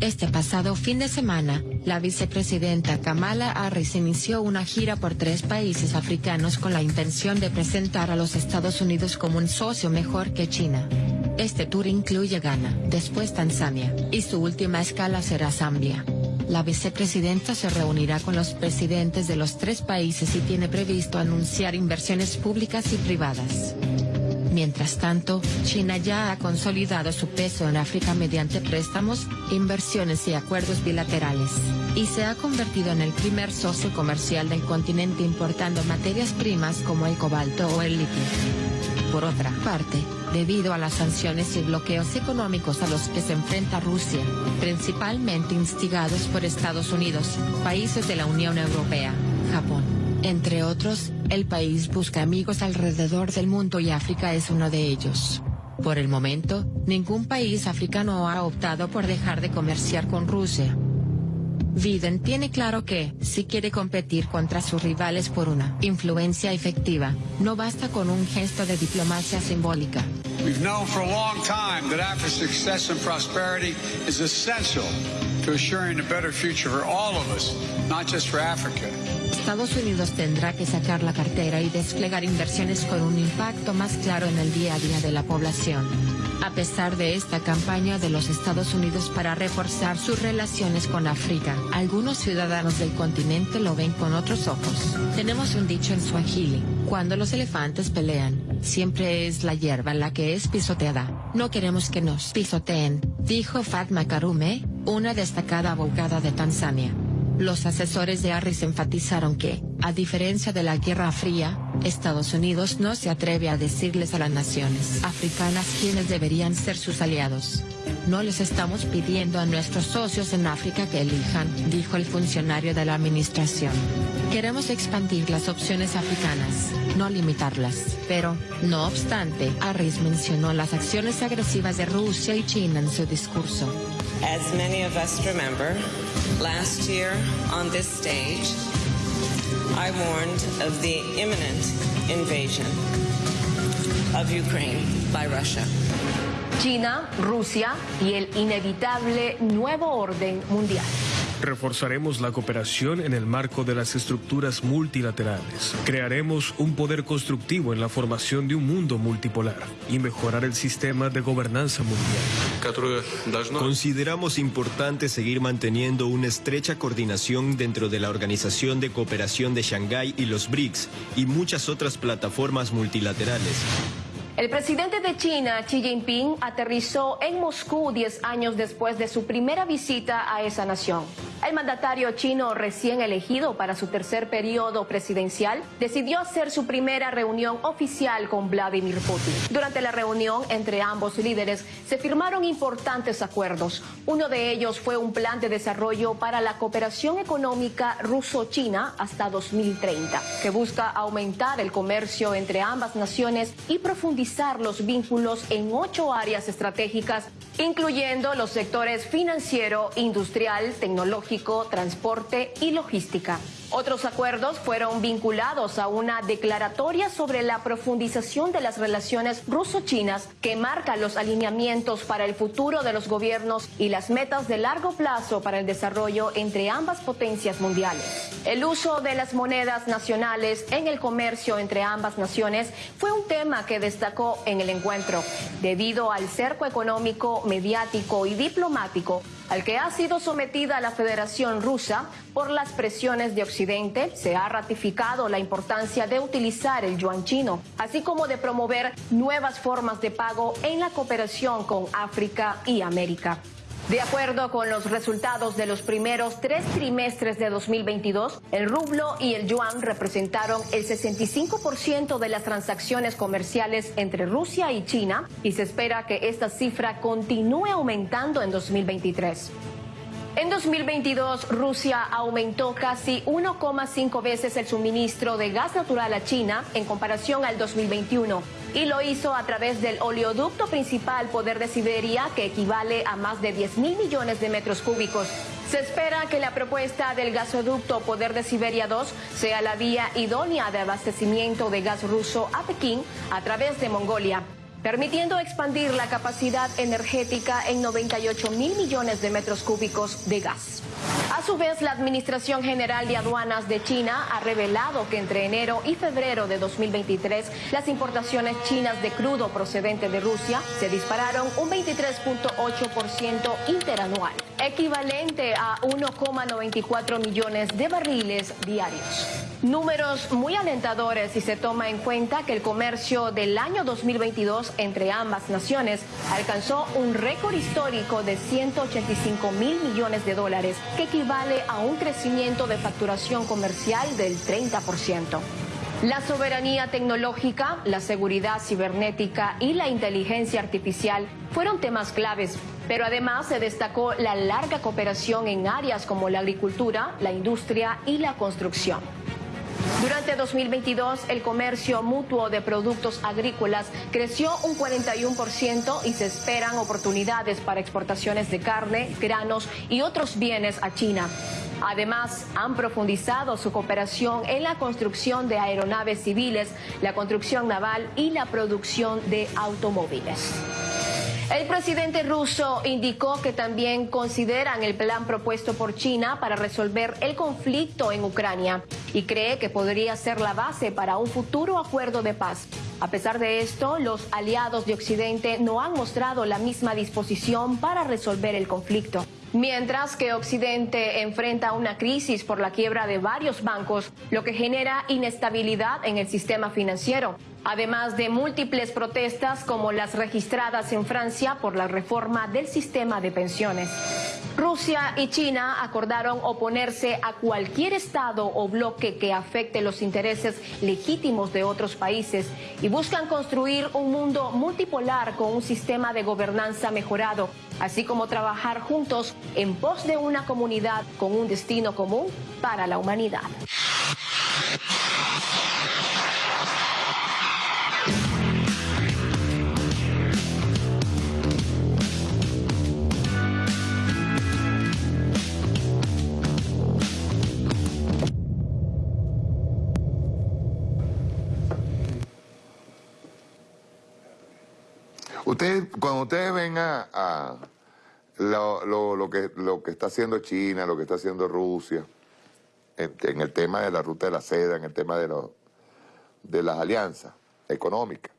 Este pasado fin de semana, la vicepresidenta Kamala Harris inició una gira por tres países africanos con la intención de presentar a los Estados Unidos como un socio mejor que China. Este tour incluye Ghana, después Tanzania, y su última escala será Zambia. La vicepresidenta se reunirá con los presidentes de los tres países y tiene previsto anunciar inversiones públicas y privadas. Mientras tanto, China ya ha consolidado su peso en África mediante préstamos, inversiones y acuerdos bilaterales, y se ha convertido en el primer socio comercial del continente importando materias primas como el cobalto o el litio. Por otra parte, debido a las sanciones y bloqueos económicos a los que se enfrenta Rusia, principalmente instigados por Estados Unidos, países de la Unión Europea, Japón, entre otros, el país busca amigos alrededor del mundo y África es uno de ellos. Por el momento, ningún país africano ha optado por dejar de comerciar con Rusia. Biden tiene claro que, si quiere competir contra sus rivales por una influencia efectiva, no basta con un gesto de diplomacia simbólica.
We've known for a long time that Africa's success and prosperity is essential to assuring a better future for all of us, not just for Africa.
Estados Unidos tendrá que sacar la cartera y desplegar inversiones con un impacto más claro en el día a día de la población. A pesar de esta campaña de los Estados Unidos para reforzar sus relaciones con África, algunos ciudadanos del continente lo ven con otros ojos. Tenemos un dicho en Swahili, cuando los elefantes pelean, siempre es la hierba la que es pisoteada. No queremos que nos pisoteen, dijo Fatma Karume, una destacada abogada de Tanzania. Los asesores de Harris enfatizaron que, a diferencia de la Guerra Fría, Estados Unidos no se atreve a decirles a las naciones africanas quiénes deberían ser sus aliados. No les estamos pidiendo a nuestros socios en África que elijan, dijo el funcionario de la administración. Queremos expandir las opciones africanas, no limitarlas. Pero, no obstante, Harris mencionó las acciones agresivas de Rusia y China en su discurso.
As many of us remember, last year on this stage, I warned of the imminent invasion of Ukraine by Russia.
China, Rusia y el inevitable nuevo orden mundial.
Reforzaremos la cooperación en el marco de las estructuras multilaterales. Crearemos un poder constructivo en la formación de un mundo multipolar y mejorar el sistema de gobernanza mundial.
Consideramos importante seguir manteniendo una estrecha coordinación dentro de la Organización de Cooperación de Shanghái y los BRICS y muchas otras plataformas multilaterales.
El presidente de China, Xi Jinping, aterrizó en Moscú 10 años después de su primera visita a esa nación.
El mandatario chino recién elegido para su tercer periodo presidencial decidió hacer su primera reunión oficial con Vladimir Putin. Durante la reunión entre ambos líderes se firmaron importantes acuerdos. Uno de ellos fue un plan de desarrollo para la cooperación económica ruso-china hasta 2030, que busca aumentar el comercio entre ambas naciones y profundizar los vínculos en ocho áreas estratégicas, incluyendo los sectores financiero, industrial, tecnológico, transporte y logística. Otros acuerdos fueron vinculados a una declaratoria sobre la profundización de las relaciones ruso-chinas que marca los alineamientos para el futuro de los gobiernos y las metas de largo plazo para el desarrollo entre ambas potencias mundiales. El uso de las monedas nacionales en el comercio entre ambas naciones fue un tema que destacó en el encuentro, debido al cerco económico, mediático y diplomático al que ha sido sometida la Federación Rusa por las presiones de Occidente, se ha ratificado la importancia de utilizar el yuan chino, así como de promover nuevas formas de pago en la cooperación con África y América. De acuerdo con los resultados de los primeros tres trimestres de 2022, el rublo y el yuan representaron el 65% de las transacciones comerciales entre Rusia y China y se espera que esta cifra continúe aumentando en 2023. En 2022, Rusia aumentó casi 1,5 veces el suministro de gas natural a China en comparación al 2021 y lo hizo a través del oleoducto principal Poder de Siberia, que equivale a más de 10 mil millones de metros cúbicos. Se espera que la propuesta del gasoducto Poder de Siberia 2 sea la vía idónea de abastecimiento de gas ruso a Pekín a través de Mongolia permitiendo expandir la capacidad energética en 98 mil millones de metros cúbicos de gas. A su vez, la Administración General de Aduanas de China ha revelado que entre enero y febrero de 2023 las importaciones chinas de crudo procedente de Rusia se dispararon un 23.8% interanual, equivalente a 1,94 millones de barriles diarios. Números muy alentadores si se toma en cuenta que el comercio del año 2022 entre ambas naciones alcanzó un récord histórico de 185 mil millones de dólares, que equivale a un crecimiento de facturación comercial del 30%. La soberanía tecnológica, la seguridad cibernética y la inteligencia artificial fueron temas claves, pero además se destacó la larga cooperación en áreas como la agricultura, la industria y la construcción. Durante 2022, el comercio mutuo de productos agrícolas creció un 41% y se esperan oportunidades para exportaciones de carne, granos y otros bienes a China. Además, han profundizado su cooperación en la construcción de aeronaves civiles, la construcción naval y la producción de automóviles. El presidente ruso indicó que también consideran el plan propuesto por China para resolver el conflicto en Ucrania y cree que podría ser la base para un futuro acuerdo de paz. A pesar de esto, los aliados de Occidente no han mostrado la misma disposición para resolver el conflicto. Mientras que Occidente enfrenta una crisis por la quiebra de varios bancos, lo que genera inestabilidad en el sistema financiero además de múltiples protestas como las registradas en Francia por la reforma del sistema de pensiones. Rusia y China acordaron oponerse a cualquier Estado o bloque que afecte los intereses legítimos de otros países y buscan construir un mundo multipolar con un sistema de gobernanza mejorado, así como trabajar juntos en pos de una comunidad con un destino común para la humanidad.
Cuando ustedes ven a, lo, que, lo que está haciendo China, lo que está haciendo Rusia, en, el tema de la ruta de la seda, en el tema de, las alianzas económicas,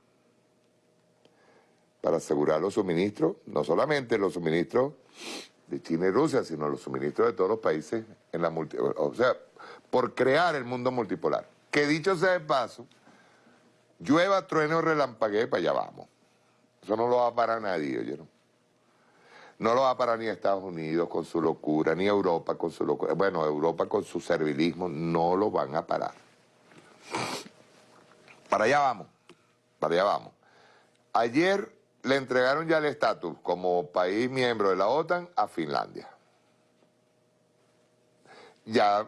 para asegurar los suministros, no solamente los suministros de China y Rusia, sino los suministros de todos los países en la multi, o sea, por crear el mundo multipolar. Que dicho sea de paso, llueva, trueno, relampaguee, para allá vamos. Eso no lo va a parar nadie, ¿oyeron? No lo va a parar ni Estados Unidos con su locura, ni Europa con su locura. Bueno, Europa con su servilismo, no lo van a parar. Para allá vamos, para allá vamos. Ayer le entregaron ya el estatus como país miembro de la OTAN a Finlandia. Ya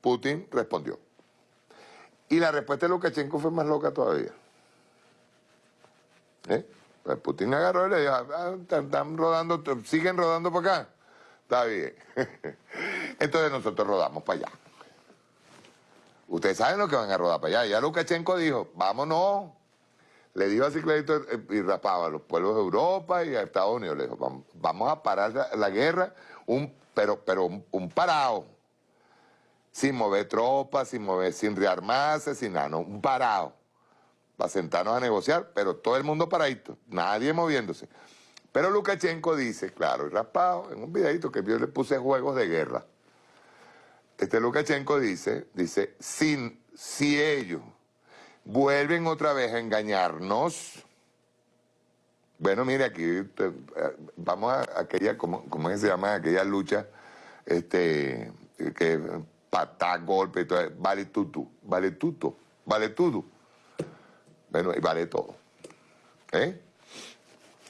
Putin respondió. Y la respuesta de Lukashenko fue más loca todavía. ¿Eh? Pues Putin agarró y le dijo, ah, están rodando, siguen rodando por acá. Está bien. Entonces nosotros rodamos para allá. Ustedes saben lo que van a rodar para allá. Ya Lukashenko dijo, vámonos. Le dijo así clarito eh, y rapaba a los pueblos de Europa y a Estados Unidos. Le dijo, vamos a parar la, guerra, un, pero, pero un, parado. Sin mover tropas, sin mover, sin rearmarse, sin nada, no, un parado. Para sentarnos a negociar, pero todo el mundo paradito, nadie moviéndose. Pero Lukashenko dice, claro, y raspado, en un videito que yo le puse juegos de guerra este Lukashenko dice, dice, sin, si ellos vuelven otra vez a engañarnos, bueno, mire, aquí eh, vamos a aquella, ¿cómo, se llama? Aquella lucha, este, que patá, golpe y todo, vale tutu, vale tuto, vale todo. Bueno, y vale todo. ¿Eh?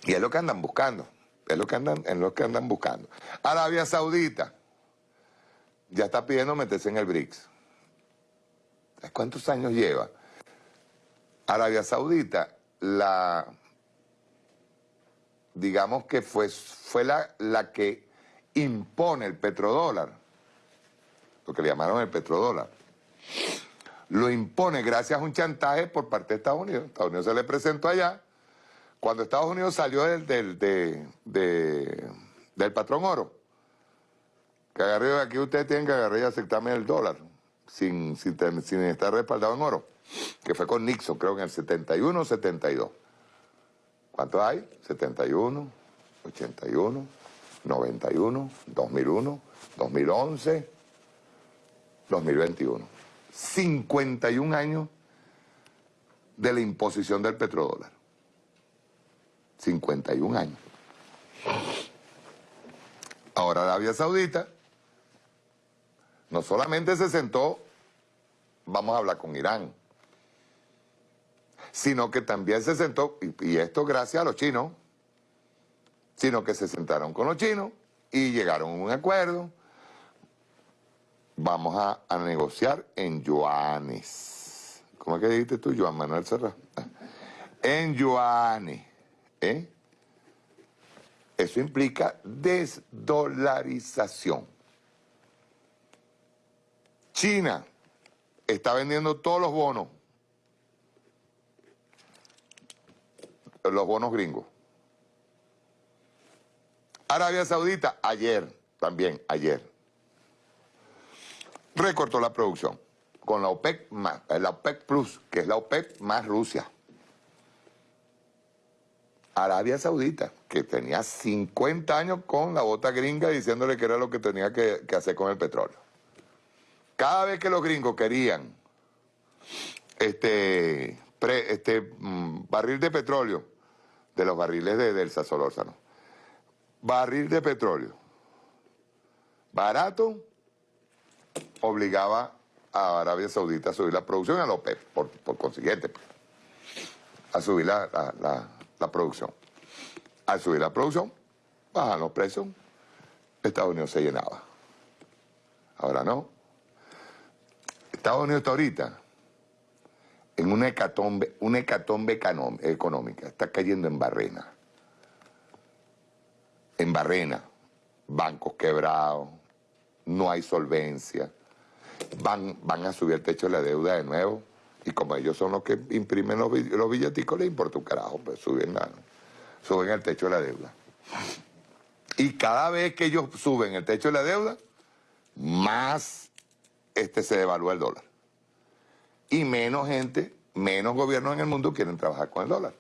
Y es lo que andan buscando, es lo que andan, es lo que andan buscando. Arabia Saudita, ya está pidiendo meterse en el BRICS. ¿Cuántos años lleva? Arabia Saudita, la, digamos que fue, fue la, la que impone el petrodólar, lo que le llamaron el petrodólar. Lo impone gracias a un chantaje por parte de Estados Unidos. Estados Unidos se le presentó allá. Cuando Estados Unidos salió del, del, del patrón oro, que agarré, aquí ustedes tienen que agarrar y aceptarme el dólar, sin, sin, estar respaldado en oro, que fue con Nixon, creo que en el 71 o 72. ¿Cuántos hay? 71, 81, 91, 2001, 2011, 2021. 51 años de la imposición del petrodólar. 51 años. Ahora Arabia Saudita no solamente se sentó, vamos a hablar con Irán, sino que también se sentó, y, esto gracias a los chinos, sino que se sentaron con los chinos y llegaron a un acuerdo. Vamos a, negociar en yuanes. ¿Cómo es que dijiste tú, Joan Manuel Serra? En yuanes. ¿eh? Eso implica desdolarización. China está vendiendo todos los bonos, los bonos gringos. Arabia Saudita, ayer, también ayer, recortó la producción con la OPEC, más, la OPEC Plus, que es la OPEC más Rusia. Arabia Saudita, que tenía 50 años con la bota gringa diciéndole que era lo que tenía que hacer con el petróleo. Cada vez que los gringos querían este, este mm, barril de petróleo, de los barriles de, del Solórzano, barril de petróleo barato, obligaba a Arabia Saudita a subir la producción a la OPEP, por, consiguiente, pues, a subir la, la, producción. Al subir la producción, bajan los precios, Estados Unidos se llenaba. Ahora no, Estados Unidos está ahorita en una hecatombe, una hecatombe económica, está cayendo en barrena. En barrena, bancos quebrados, no hay solvencia, van, van a subir el techo de la deuda de nuevo, y como ellos son los que imprimen los, los billaticos, les importa un carajo, pues suben, suben el techo de la deuda. Y cada vez que ellos suben el techo de la deuda, más este se devalúa el dólar. Y menos gente, menos gobiernos en el mundo quieren trabajar con el dólar.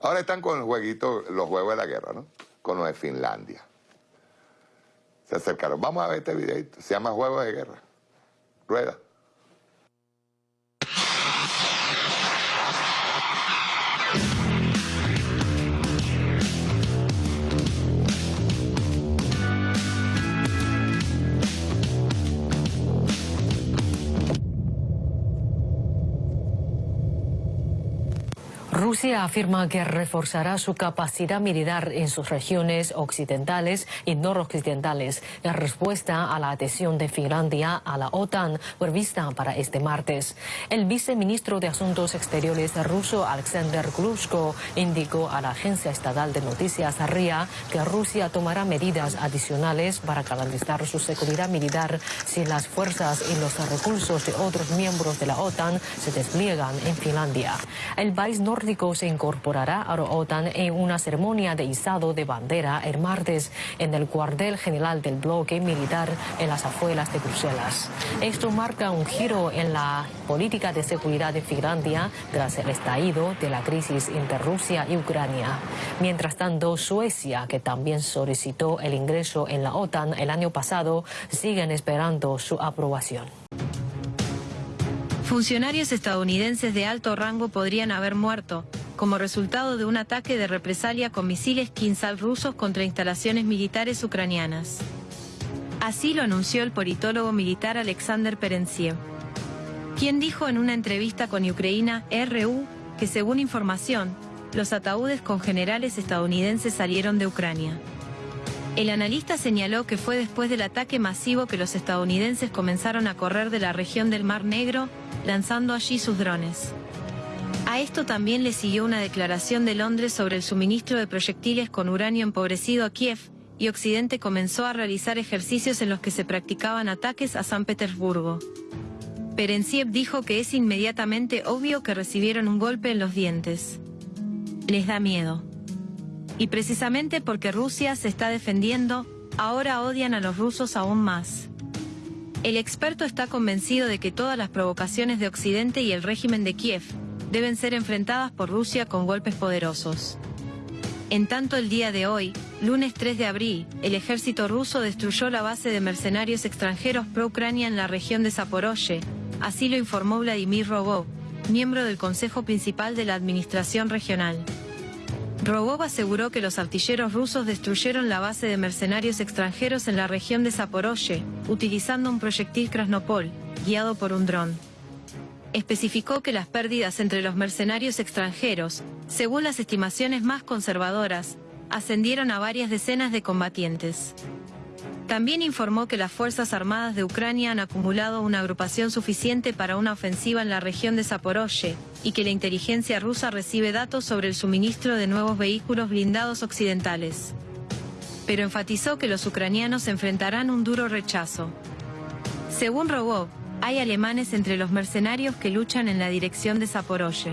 Ahora están con el jueguito, los juegos de la guerra, ¿no? Con los de Finlandia. Se acercaron. Vamos a ver este videito. Se llama Juegos de Guerra. Rueda.
Rusia afirma que reforzará su capacidad militar en sus regiones occidentales y noroccidentales en respuesta a la adhesión de Finlandia a la OTAN prevista para este martes. El viceministro de Asuntos Exteriores ruso Alexander Glushko indicó a la agencia estatal de noticias RIA que Rusia tomará medidas adicionales para garantizar su seguridad militar si las fuerzas y los recursos de otros miembros de la OTAN se despliegan en Finlandia. El país se incorporará a la OTAN en una ceremonia de izado de bandera el martes en el cuartel general del bloque militar en las afueras de Bruselas. Esto marca un giro en la política de seguridad de Finlandia tras el estallido de la crisis entre Rusia y Ucrania. Mientras tanto, Suecia, que también solicitó el ingreso en la OTAN el año pasado, siguen esperando su aprobación.
Funcionarios estadounidenses de alto rango podrían haber muerto como resultado de un ataque de represalia con misiles Kinsal rusos contra instalaciones militares ucranianas. Así lo anunció el politólogo militar Alexander Perensiev, quien dijo en una entrevista con Ucrania RU que según información, los ataúdes con generales estadounidenses salieron de Ucrania. El analista señaló que fue después del ataque masivo que los estadounidenses comenzaron a correr de la región del Mar Negro, lanzando allí sus drones. A esto también le siguió una declaración de Londres sobre el suministro de proyectiles con uranio empobrecido a Kiev, y Occidente comenzó a realizar ejercicios en los que se practicaban ataques a San Petersburgo. Perensiev dijo que es inmediatamente obvio que recibieron un golpe en los dientes. Les da miedo. Y precisamente porque Rusia se está defendiendo, ahora odian a los rusos aún más. El experto está convencido de que todas las provocaciones de Occidente y el régimen de Kiev deben ser enfrentadas por Rusia con golpes poderosos. En tanto el día de hoy, lunes 3 de abril, el ejército ruso destruyó la base de mercenarios extranjeros pro-Ucrania en la región de Zaporozhye, así lo informó Vladimir Rogov, miembro del Consejo Principal de la Administración Regional. Rogov aseguró que los artilleros rusos destruyeron la base de mercenarios extranjeros en la región de Zaporozhye, utilizando un proyectil Krasnopol, guiado por un dron. Especificó que las pérdidas entre los mercenarios extranjeros, según las estimaciones más conservadoras, ascendieron a varias decenas de combatientes. También informó que las Fuerzas Armadas de Ucrania han acumulado una agrupación suficiente para una ofensiva en la región de Zaporozhye y que la inteligencia rusa recibe datos sobre el suministro de nuevos vehículos blindados occidentales. Pero enfatizó que los ucranianos enfrentarán un duro rechazo. Según Rogov, hay alemanes entre los mercenarios que luchan en la dirección de Zaporozhye.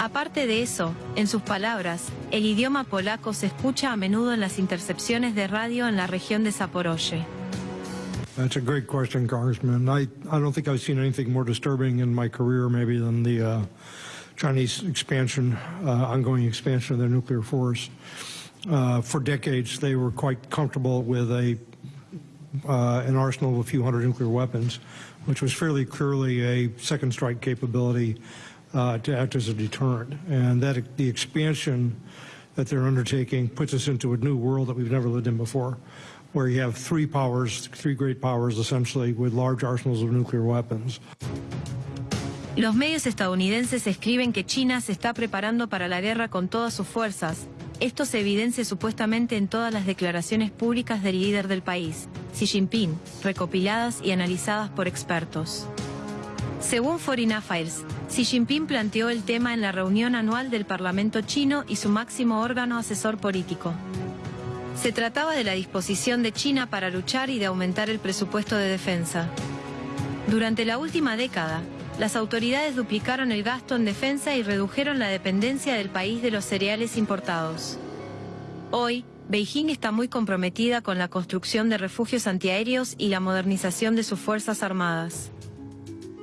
Aparte de eso, en sus palabras, el idioma polaco se escucha a menudo en las intercepciones de radio en la región de Zaporozhye.
That's a great question, Congressman. I, I don't think I've seen anything more disturbing in my career maybe than the uh, Chinese expansion, uh, ongoing expansion of their nuclear force. Uh, for decades, they were quite comfortable with a uh, an arsenal of a few hundred nuclear weapons, which was fairly clearly a second strike capability uh, to act as a deterrent. And that the expansion that they're undertaking puts us into a new world that we've never lived in before, where you have three powers, three great powers essentially, with large arsenals of nuclear weapons.
Los medios estadounidenses escriben que China se está preparando para la guerra con todas sus fuerzas. Esto se evidencia supuestamente en todas las declaraciones públicas del líder del país, Xi Jinping, recopiladas y analizadas por expertos. Según Foreign Affairs, Xi Jinping planteó el tema en la reunión anual del Parlamento chino y su máximo órgano asesor político. Se trataba de la disposición de China para luchar y de aumentar el presupuesto de defensa. Durante la última década, las autoridades duplicaron el gasto en defensa y redujeron la dependencia del país de los cereales importados. Hoy, Beijing está muy comprometida con la construcción de refugios antiaéreos y la modernización de sus fuerzas armadas.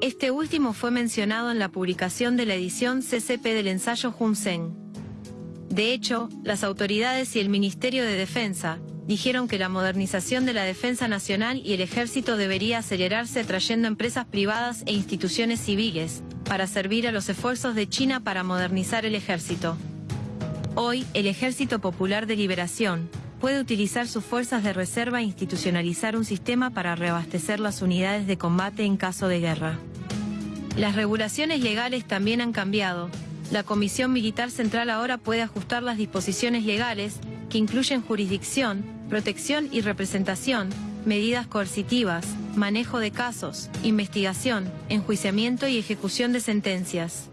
Este último fue mencionado en la publicación de la edición CCP del ensayo Hun De hecho, las autoridades y el Ministerio de Defensa dijeron que la modernización de la defensa nacional y el ejército debería acelerarse trayendo empresas privadas e instituciones civiles para servir a los esfuerzos de China para modernizar el ejército. Hoy, el Ejército Popular de Liberación puede utilizar sus fuerzas de reserva e institucionalizar un sistema para reabastecer las unidades de combate en caso de guerra. Las regulaciones legales también han cambiado, la Comisión Militar Central ahora puede ajustar las disposiciones legales, que incluyen jurisdicción, protección y representación, medidas coercitivas, manejo de casos, investigación, enjuiciamiento y ejecución de sentencias.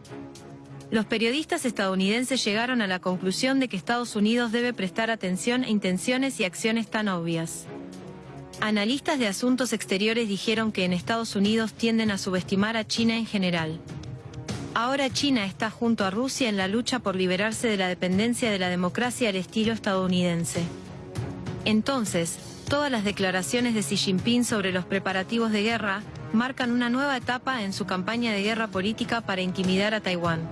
Los periodistas estadounidenses llegaron a la conclusión de que Estados Unidos debe prestar atención a intenciones y acciones tan obvias. Analistas de asuntos exteriores dijeron que en Estados Unidos tienden a subestimar a China en general. Ahora China está junto a Rusia en la lucha por liberarse de la dependencia de la democracia al estilo estadounidense. Entonces, todas las declaraciones de Xi Jinping sobre los preparativos de guerra marcan una nueva etapa en su campaña de guerra política para intimidar a Taiwán.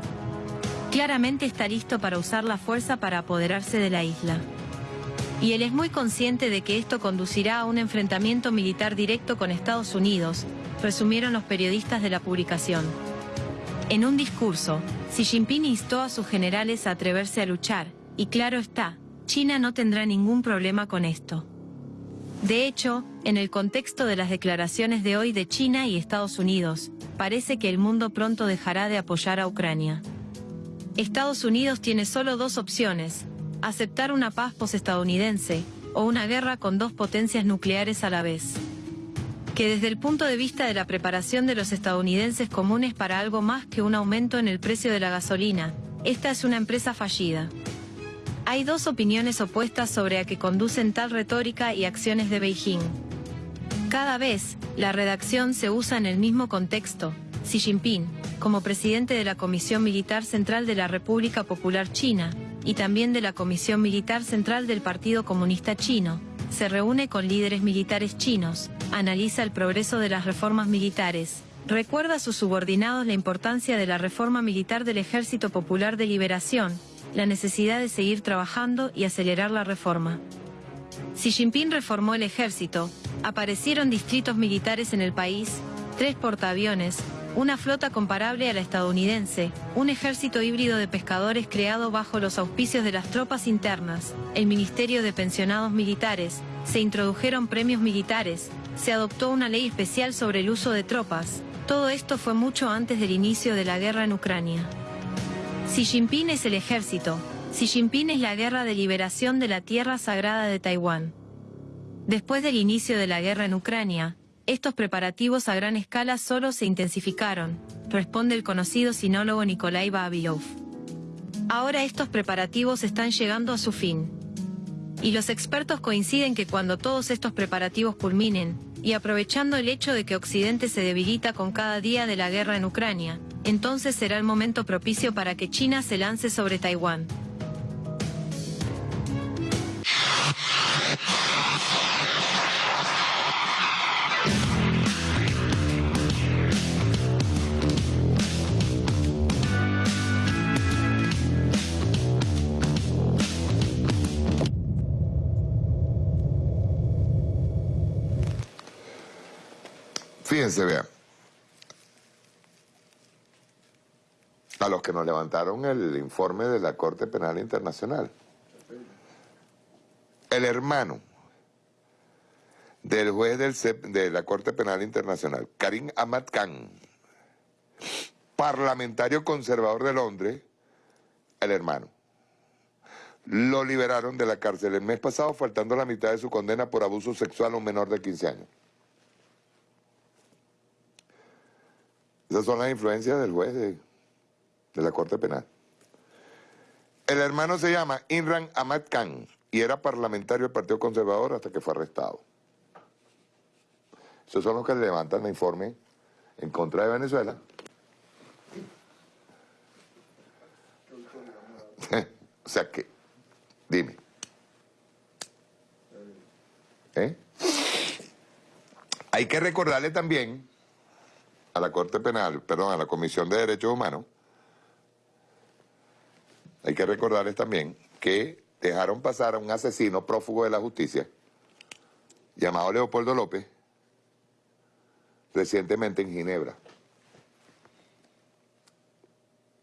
Claramente está listo para usar la fuerza para apoderarse de la isla. Y él es muy consciente de que esto conducirá a un enfrentamiento militar directo con Estados Unidos, resumieron los periodistas de la publicación. En un discurso, Xi Jinping instó a sus generales a atreverse a luchar, y claro está, China no tendrá ningún problema con esto. De hecho, en el contexto de las declaraciones de hoy de China y Estados Unidos, parece que el mundo pronto dejará de apoyar a Ucrania. Estados Unidos tiene solo dos opciones, aceptar una paz posestadounidense o una guerra con dos potencias nucleares a la vez. Que desde el punto de vista de la preparación de los estadounidenses comunes para algo más que un aumento en el precio de la gasolina, esta es una empresa fallida. Hay dos opiniones opuestas sobre a qué conducen tal retórica y acciones de Beijing. Cada vez, la redacción se usa en el mismo contexto, Xi Jinping, como presidente de la Comisión Militar Central de la República Popular China, y también de la Comisión Militar Central del Partido Comunista Chino, se reúne con líderes militares chinos, analiza el progreso de las reformas militares, recuerda a sus subordinados la importancia de la reforma militar del Ejército Popular de Liberación, la necesidad de seguir trabajando y acelerar la reforma. Xi Jinping reformó el ejército, aparecieron distritos militares en el país, tres portaaviones, una flota comparable a la estadounidense, un ejército híbrido de pescadores creado bajo los auspicios de las tropas internas, el Ministerio de Pensionados Militares, se introdujeron premios militares, se adoptó una ley especial sobre el uso de tropas, todo esto fue mucho antes del inicio de la guerra en Ucrania. Xi Jinping es el ejército, Xi Jinping es la guerra de liberación de la tierra sagrada de Taiwán. Después del inicio de la guerra en Ucrania, estos preparativos a gran escala solo se intensificaron, responde el conocido sinólogo Nikolai Babilov. Ahora estos preparativos están llegando a su fin. Y los expertos coinciden que cuando todos estos preparativos culminen, y aprovechando el hecho de que Occidente se debilita con cada día de la guerra en Ucrania, entonces será el momento propicio para que China se lance sobre Taiwán.
A los que nos levantaron el informe de la Corte Penal Internacional. El hermano del juez de la Corte Penal Internacional, Karim Ahmad Khan, parlamentario conservador de Londres, el hermano. Lo liberaron de la cárcel el mes pasado, faltando la mitad de su condena por abuso sexual a un menor de 15 años. Esas son las influencias del juez de, la Corte Penal. El hermano se llama Imran Ahmad Khan y era parlamentario del Partido Conservador hasta que fue arrestado. Esos son los que levantan el informe en contra de Venezuela. o sea que, dime. ¿Eh? Hay que recordarle también a la Corte Penal, perdón, a la Comisión de Derechos Humanos, hay que recordarles también que dejaron pasar a un asesino prófugo de la justicia llamado Leopoldo López recientemente en Ginebra.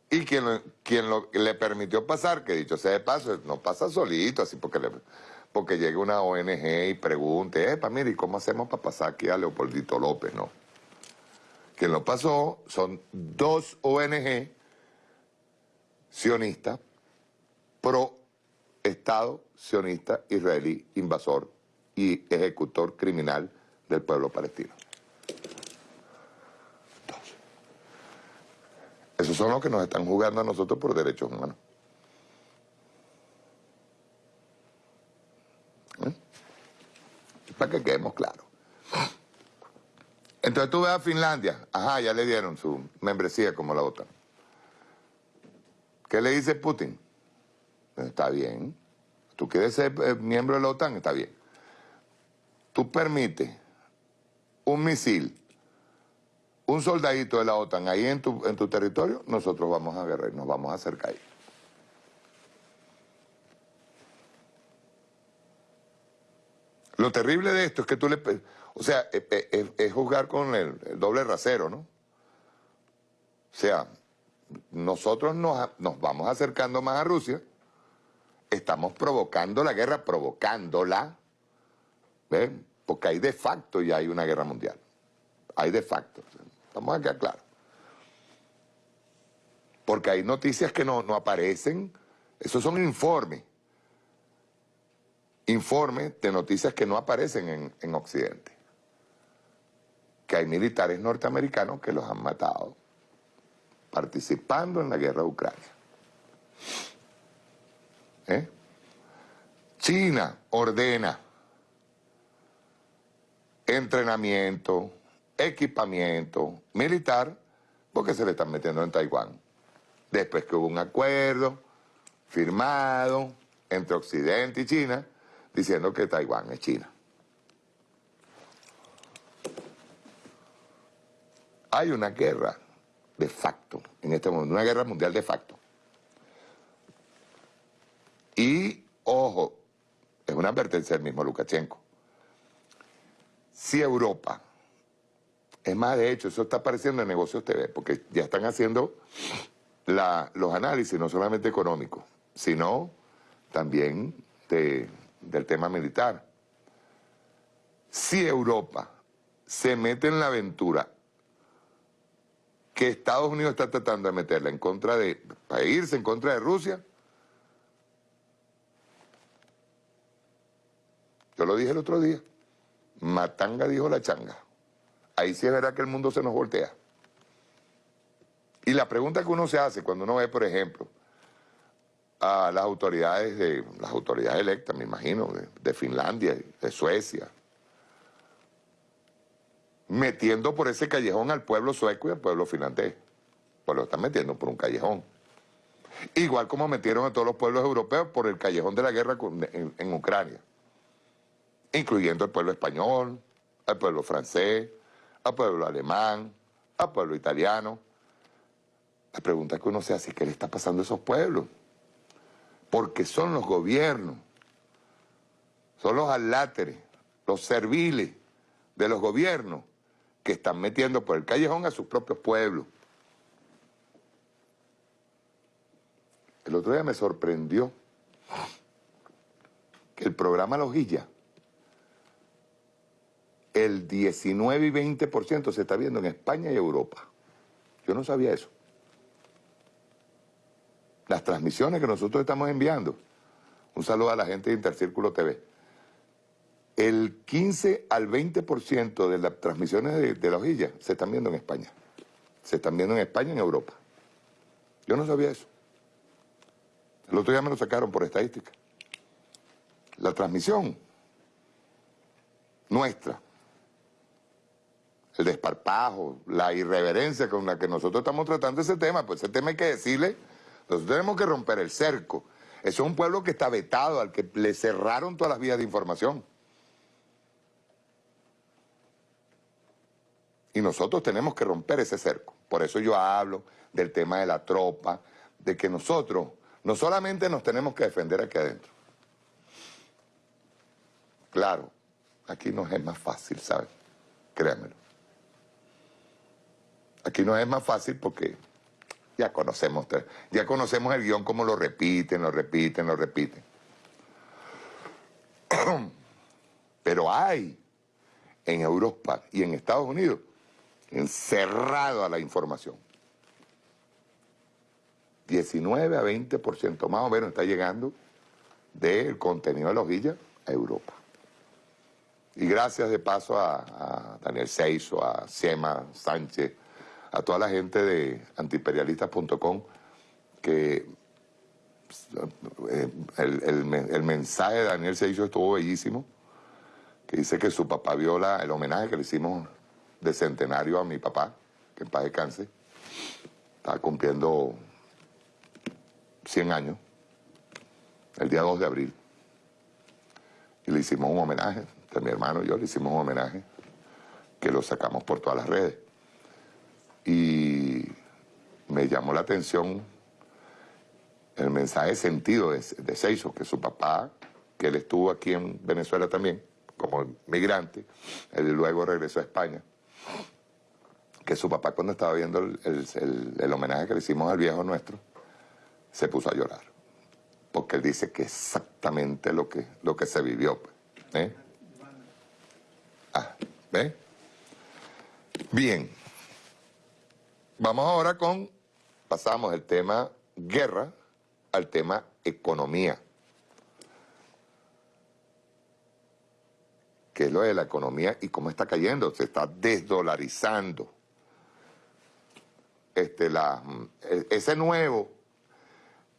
Y quien, quien le permitió pasar, que dicho sea de paso, no pasa solito, así porque, le, porque llegue una ONG y pregunte, epa, mire, ¿y cómo hacemos para pasar aquí a Leopoldito López? No. Quien lo pasó son dos ONG sionista, pro Estado sionista israelí invasor y ejecutor criminal del pueblo palestino. Esos son los que nos están jugando a nosotros por derechos humanos. ¿Eh? Para que quedemos claros. Entonces tú ves a Finlandia, ajá, ya le dieron su membresía como la OTAN. ¿Qué le dice Putin? Está bien. Tú quieres ser eh, miembro de la OTAN, está bien. Tú permites un misil, un soldadito de la OTAN ahí en tu, en tu territorio, nosotros vamos a agarrar, nos vamos a acercar ahí. Lo terrible de esto es que tú le... O sea, es, jugar con el, doble rasero, ¿no? O sea, nosotros nos, vamos acercando más a Rusia, estamos provocando la guerra, provocándola, ¿ven? Porque hay de facto ya hay una guerra mundial. Hay de facto. Estamos acá claros. Porque hay noticias que no, aparecen. Esos son informes. Informes de noticias que no aparecen en, en Occidente. Que hay militares norteamericanos que los han matado participando en la guerra de Ucrania. ¿Eh? China ordena entrenamiento, equipamiento militar, porque se le están metiendo en Taiwán. Después que hubo un acuerdo firmado entre Occidente y China, diciendo que Taiwán es China. Hay una guerra de facto en este momento, una guerra mundial de facto. Y, ojo, es una advertencia del mismo Lukashenko. Si Europa, es más de hecho, eso está apareciendo en Negocios TV, porque ya están haciendo los análisis, no solamente económicos, sino también del tema militar. Si Europa se mete en la aventura que Estados Unidos está tratando de meterla en contra de, irse en contra de Rusia. Yo lo dije el otro día. Matanga dijo la changa. Ahí sí es verdad que el mundo se nos voltea. Y la pregunta que uno se hace cuando uno ve, por ejemplo, a las autoridades de las autoridades electas, me imagino, de Finlandia, de Suecia, metiendo por ese callejón al pueblo sueco y al pueblo finlandés. Pues lo están metiendo por un callejón. Igual como metieron a todos los pueblos europeos por el callejón de la guerra en, Ucrania. Incluyendo al pueblo español, al pueblo francés, al pueblo alemán, al pueblo italiano. La pregunta que uno se hace es qué le está pasando a esos pueblos. Porque son los gobiernos, son los aláteres, los serviles de los gobiernos que están metiendo por el callejón a sus propios pueblos. El otro día me sorprendió que el programa Lojilla, el 19 y 20% se está viendo en España y Europa. Yo no sabía eso. Las transmisiones que nosotros estamos enviando. Un saludo a la gente de Intercírculo TV el 15 al 20% de las transmisiones de, la hojilla se están viendo en España. Se están viendo en España y en Europa. Yo no sabía eso. El otro día me lo sacaron por estadística. La transmisión nuestra, el desparpajo, la irreverencia con la que nosotros estamos tratando ese tema, pues ese tema hay que decirle, nosotros tenemos que romper el cerco. Eso es un pueblo que está vetado, al que le cerraron todas las vías de información. Y nosotros tenemos que romper ese cerco. Por eso yo hablo del tema de la tropa, de que nosotros no solamente nos tenemos que defender aquí adentro. Claro, aquí nos es más fácil, ¿sabes? Créanmelo. Aquí nos es más fácil porque ya conocemos, ya conocemos el guion como lo repiten, lo repiten, lo repiten. Pero hay en Europa y en Estados Unidos encerrado a la información. 19 a 20% más o menos está llegando del contenido de la hojilla a Europa. Y gracias de paso a, Daniel Seiso, a Sema Sánchez, a toda la gente de antiimperialistas.com que eh, el, mensaje de Daniel Seiso estuvo bellísimo, que dice que su papá viola el homenaje que le hicimos de centenario a mi papá, que en paz descanse, está cumpliendo 100 años, el día 2 de abril. Y le hicimos un homenaje, mi hermano y yo le hicimos un homenaje, que lo sacamos por todas las redes. Y me llamó la atención el mensaje sentido de, de Seiso, que su papá, que él estuvo aquí en Venezuela también, como migrante, él luego regresó a España, que su papá cuando estaba viendo el homenaje que le hicimos al viejo nuestro, se puso a llorar. Porque él dice que exactamente lo que, lo que se vivió. Pues, ¿eh? Ah, ¿ve? Bien. Vamos ahora con, pasamos del tema guerra al tema economía. ¿Qué es lo de la economía y cómo está cayendo? Se está desdolarizando. Este, la, e, ese nuevo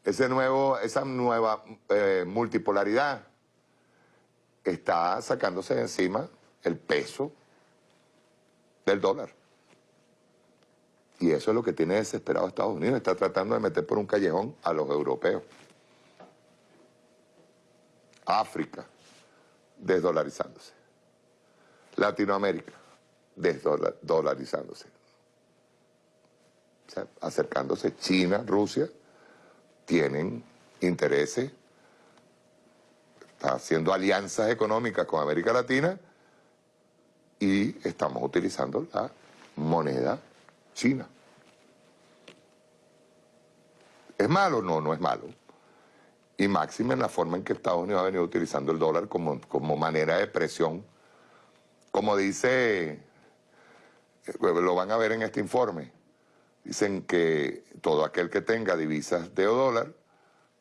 ese nuevo, esa nueva eh, multipolaridad está sacándose de encima el peso del dólar. Y eso es lo que tiene desesperado Estados Unidos. Está tratando de meter por un callejón a los europeos. África, desdolarizándose. Latinoamérica, desdolarizándose. O sea, acercándose China, Rusia, tienen intereses, está haciendo alianzas económicas con América Latina y estamos utilizando la moneda china. ¿Es malo? No, no es malo. Y máxima en la forma en que Estados Unidos ha venido utilizando el dólar como, como manera de presión. Como dice, eh, lo van a ver en este informe, Dicen que todo aquel que tenga divisas de dólar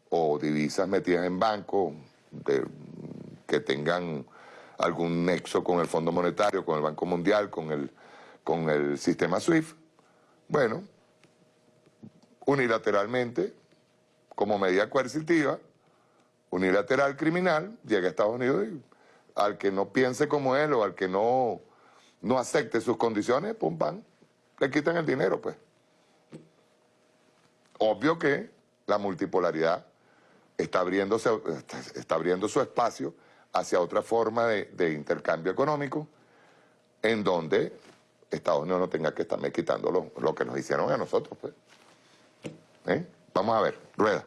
o divisas metidas en banco que tengan algún nexo con el Fondo Monetario, con el Banco Mundial, con el, con el sistema SWIFT, bueno, unilateralmente, como medida coercitiva, unilateral criminal, llega a Estados Unidos y al que no piense como él o al que no, no acepte sus condiciones, pum, pam, le quitan el dinero, pues. Obvio que la multipolaridad está, abriéndose, está abriendo su espacio hacia otra forma de, intercambio económico en donde Estados Unidos no tenga que estarme quitando lo, que nos hicieron a nosotros. Pues. ¿Eh? Vamos a ver, rueda.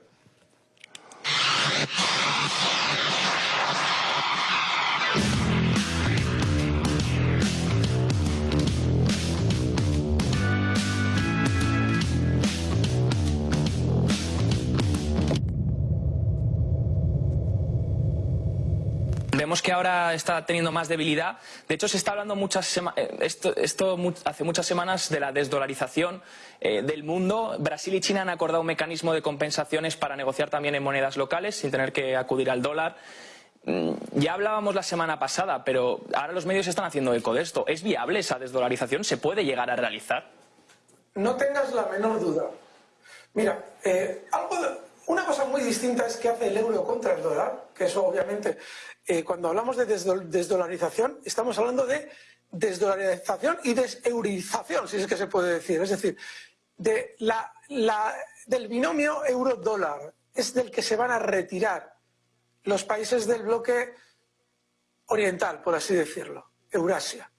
Que ahora está teniendo más debilidad. De hecho, se está hablando muchas eh, esto, hace muchas semanas de la desdolarización eh, del mundo. Brasil y China han acordado un mecanismo de compensaciones para negociar también en monedas locales sin tener que acudir al dólar. Mm, ya hablábamos la semana pasada, pero ahora los medios están haciendo eco de esto. ¿Es viable esa desdolarización? ¿Se puede llegar a realizar?
No tengas la menor duda. Mira, eh, una cosa muy distinta es que hace el euro contra el dólar, que eso obviamente eh, cuando hablamos de desdolarización, estamos hablando de desdolarización y deseurización, si es que se puede decir. Es decir, de la, del binomio euro-dólar es del que se van a retirar los países del bloque oriental, por así decirlo, Eurasia.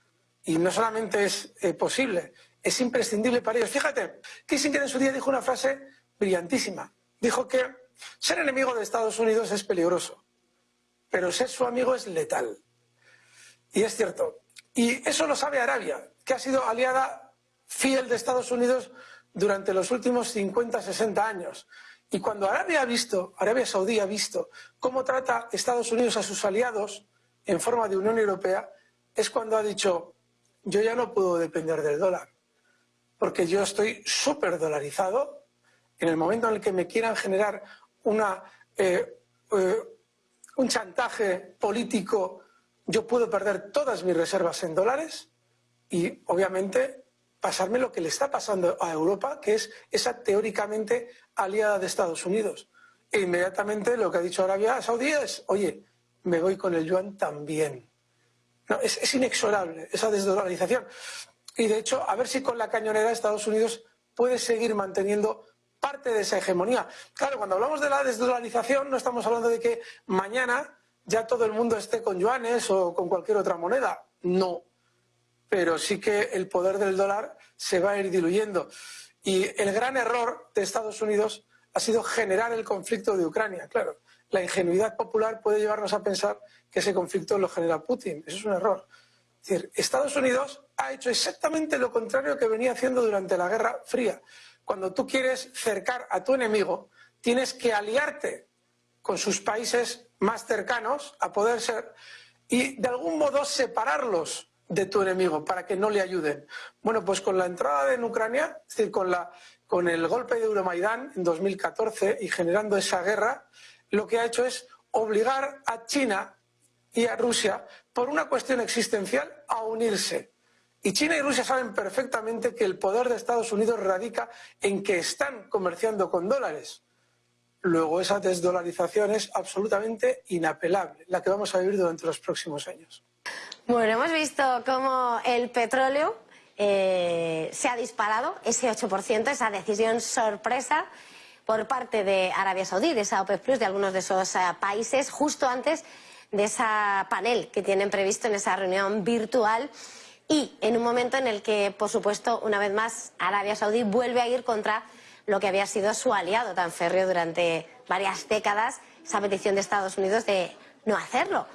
Y no solamente es eh, posible, es imprescindible para ellos. Fíjate, Kissinger en su día dijo una frase brillantísima. Dijo que ser enemigo de Estados Unidos es peligroso pero ser su amigo es letal. Y es cierto. Y eso lo sabe Arabia, que ha sido aliada fiel de Estados Unidos durante los últimos 50, 60 años. Y cuando Arabia ha visto, Arabia Saudí ha visto cómo trata Estados Unidos a sus aliados en forma de Unión Europea, es cuando ha dicho, yo ya no puedo depender del dólar, porque yo estoy súper dolarizado en el momento en el que me quieran generar eh, eh, un chantaje político, yo puedo perder todas mis reservas en dólares y obviamente pasarme lo que le está pasando a Europa, que es esa teóricamente aliada de Estados Unidos. E inmediatamente lo que ha dicho Arabia Saudí es, oye, me voy con el yuan también. Es, es inexorable esa desdolarización. Y de hecho, a ver si con la cañonera Estados Unidos puede seguir manteniendo parte de esa hegemonía. Claro, cuando hablamos de la desdolarización no estamos hablando de que mañana ya todo el mundo esté con yuanes o con cualquier otra moneda. No. Pero sí que el poder del dólar se va a ir diluyendo. Y el gran error de Estados Unidos ha sido generar el conflicto de Ucrania. Claro, la ingenuidad popular puede llevarnos a pensar que ese conflicto lo genera Putin. Eso es un error. Es decir, Estados Unidos ha hecho exactamente lo contrario que venía haciendo durante la Guerra Fría. Cuando tú quieres cercar a tu enemigo, tienes que aliarte con sus países más cercanos a poder ser y de algún modo separarlos de tu enemigo para que no le ayuden. Bueno, pues con la entrada en Ucrania, es decir, con, la, con el golpe de Euromaidán en 2014 y generando esa guerra, lo que ha hecho es obligar a China y a Rusia, por una cuestión existencial, a unirse. Y China y Rusia saben perfectamente que el poder de Estados Unidos radica en que están comerciando con dólares. Luego esa desdolarización es absolutamente inapelable, la que vamos a vivir durante los próximos años.
Bueno, hemos visto cómo el petróleo eh, se ha disparado, ese 8%, esa decisión sorpresa por parte de Arabia Saudí, de esa OPEP Plus, de algunos de esos eh, países, justo antes de esa panel que tienen previsto en esa reunión virtual y en un momento en el que, por supuesto, una vez más, Arabia Saudí vuelve a ir contra lo que había sido su aliado tan férreo durante varias décadas, esa petición de Estados Unidos de no hacerlo.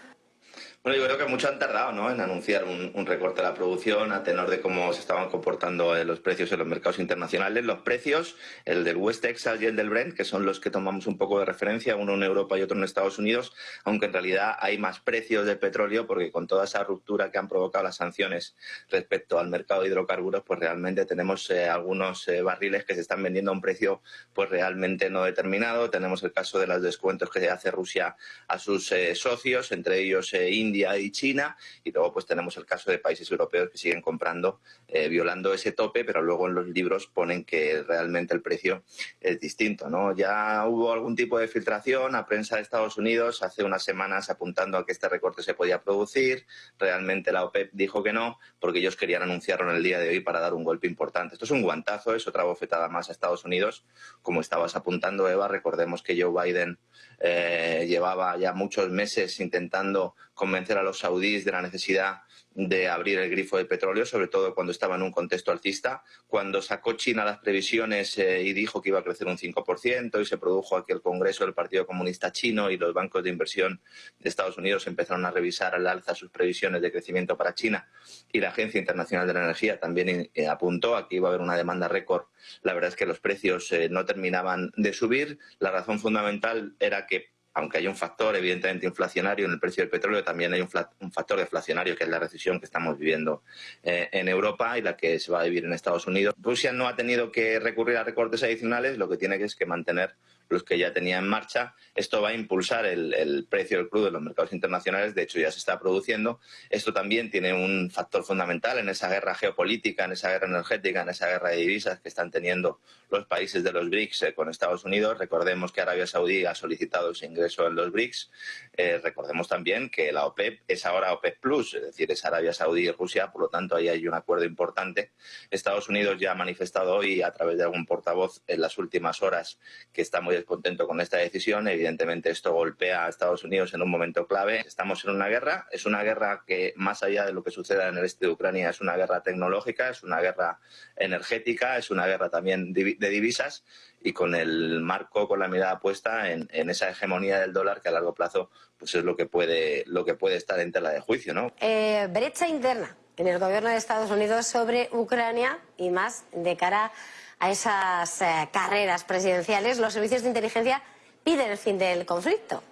Bueno, yo creo que mucho han tardado ¿no? en anunciar un, recorte de la producción a tenor de cómo se estaban comportando eh, los precios en los mercados internacionales. Los precios, el del West Texas y el del Brent, que son los que tomamos un poco de referencia, uno en Europa y otro en Estados Unidos, aunque en realidad hay más precios de petróleo porque con toda esa ruptura que han provocado las sanciones respecto al mercado de hidrocarburos, pues realmente tenemos eh, algunos eh, barriles que se están vendiendo a un precio pues realmente no determinado. Tenemos el caso de los descuentos que hace Rusia a sus socios, entre ellos India India y China, y luego pues tenemos el caso de países europeos que siguen comprando, eh, violando ese tope, pero luego en los libros ponen que realmente el precio es distinto, ¿no? Ya hubo algún tipo de filtración a prensa de Estados Unidos hace unas semanas apuntando a que este recorte se podía producir, realmente la OPEP dijo que no, porque ellos querían anunciarlo en el día de hoy para dar un golpe importante. Esto es un guantazo, es otra bofetada más a Estados Unidos, como estabas apuntando, Eva, recordemos que Joe Biden eh, llevaba ya muchos meses intentando convencer a los saudíes de la necesidad de abrir el grifo de petróleo, sobre todo cuando estaba en un contexto alcista. Cuando sacó China las previsiones eh, y dijo que iba a crecer un 5% y se produjo aquí el Congreso del Partido Comunista Chino y los bancos de inversión de Estados Unidos empezaron a revisar al alza sus previsiones de crecimiento para China y la Agencia Internacional de la Energía también eh, apuntó a que iba a haber una demanda récord. La verdad es que los precios eh, no terminaban de subir. La razón fundamental era que aunque hay un factor evidentemente inflacionario en el precio del petróleo, también hay un, factor deflacionario que es la recesión que estamos viviendo eh, en Europa y la que se va a vivir en Estados Unidos. Rusia no ha tenido que recurrir a recortes adicionales, lo que tiene que es que mantener los que ya tenía en marcha. Esto va a impulsar el, precio del crudo en los mercados internacionales, de hecho ya se está produciendo. Esto también tiene un factor fundamental en esa guerra geopolítica, en esa guerra energética, en esa guerra de divisas que están teniendo los países de los BRICS eh, con Estados Unidos. Recordemos que Arabia Saudí ha solicitado ese ingreso en los BRICS. Eh, recordemos también que la OPEP es ahora OPEP Plus, es decir, es Arabia Saudí y Rusia, por lo tanto ahí hay un acuerdo importante. Estados Unidos ya ha manifestado hoy a través de algún portavoz en las últimas horas que está muy contento con esta decisión. Evidentemente esto golpea a Estados Unidos en un momento clave. Estamos en una guerra, es una guerra que más allá de lo que suceda en el este de Ucrania es una guerra tecnológica, es una guerra energética, es una guerra también de divisas y con el marco, con la mirada puesta en, esa hegemonía del dólar que a largo plazo pues es lo que puede, lo que puede estar en tela de juicio. ¿no?
Eh, brecha interna en el gobierno de Estados Unidos sobre Ucrania y más de cara a esas eh, carreras presidenciales, los servicios de inteligencia piden el fin del conflicto.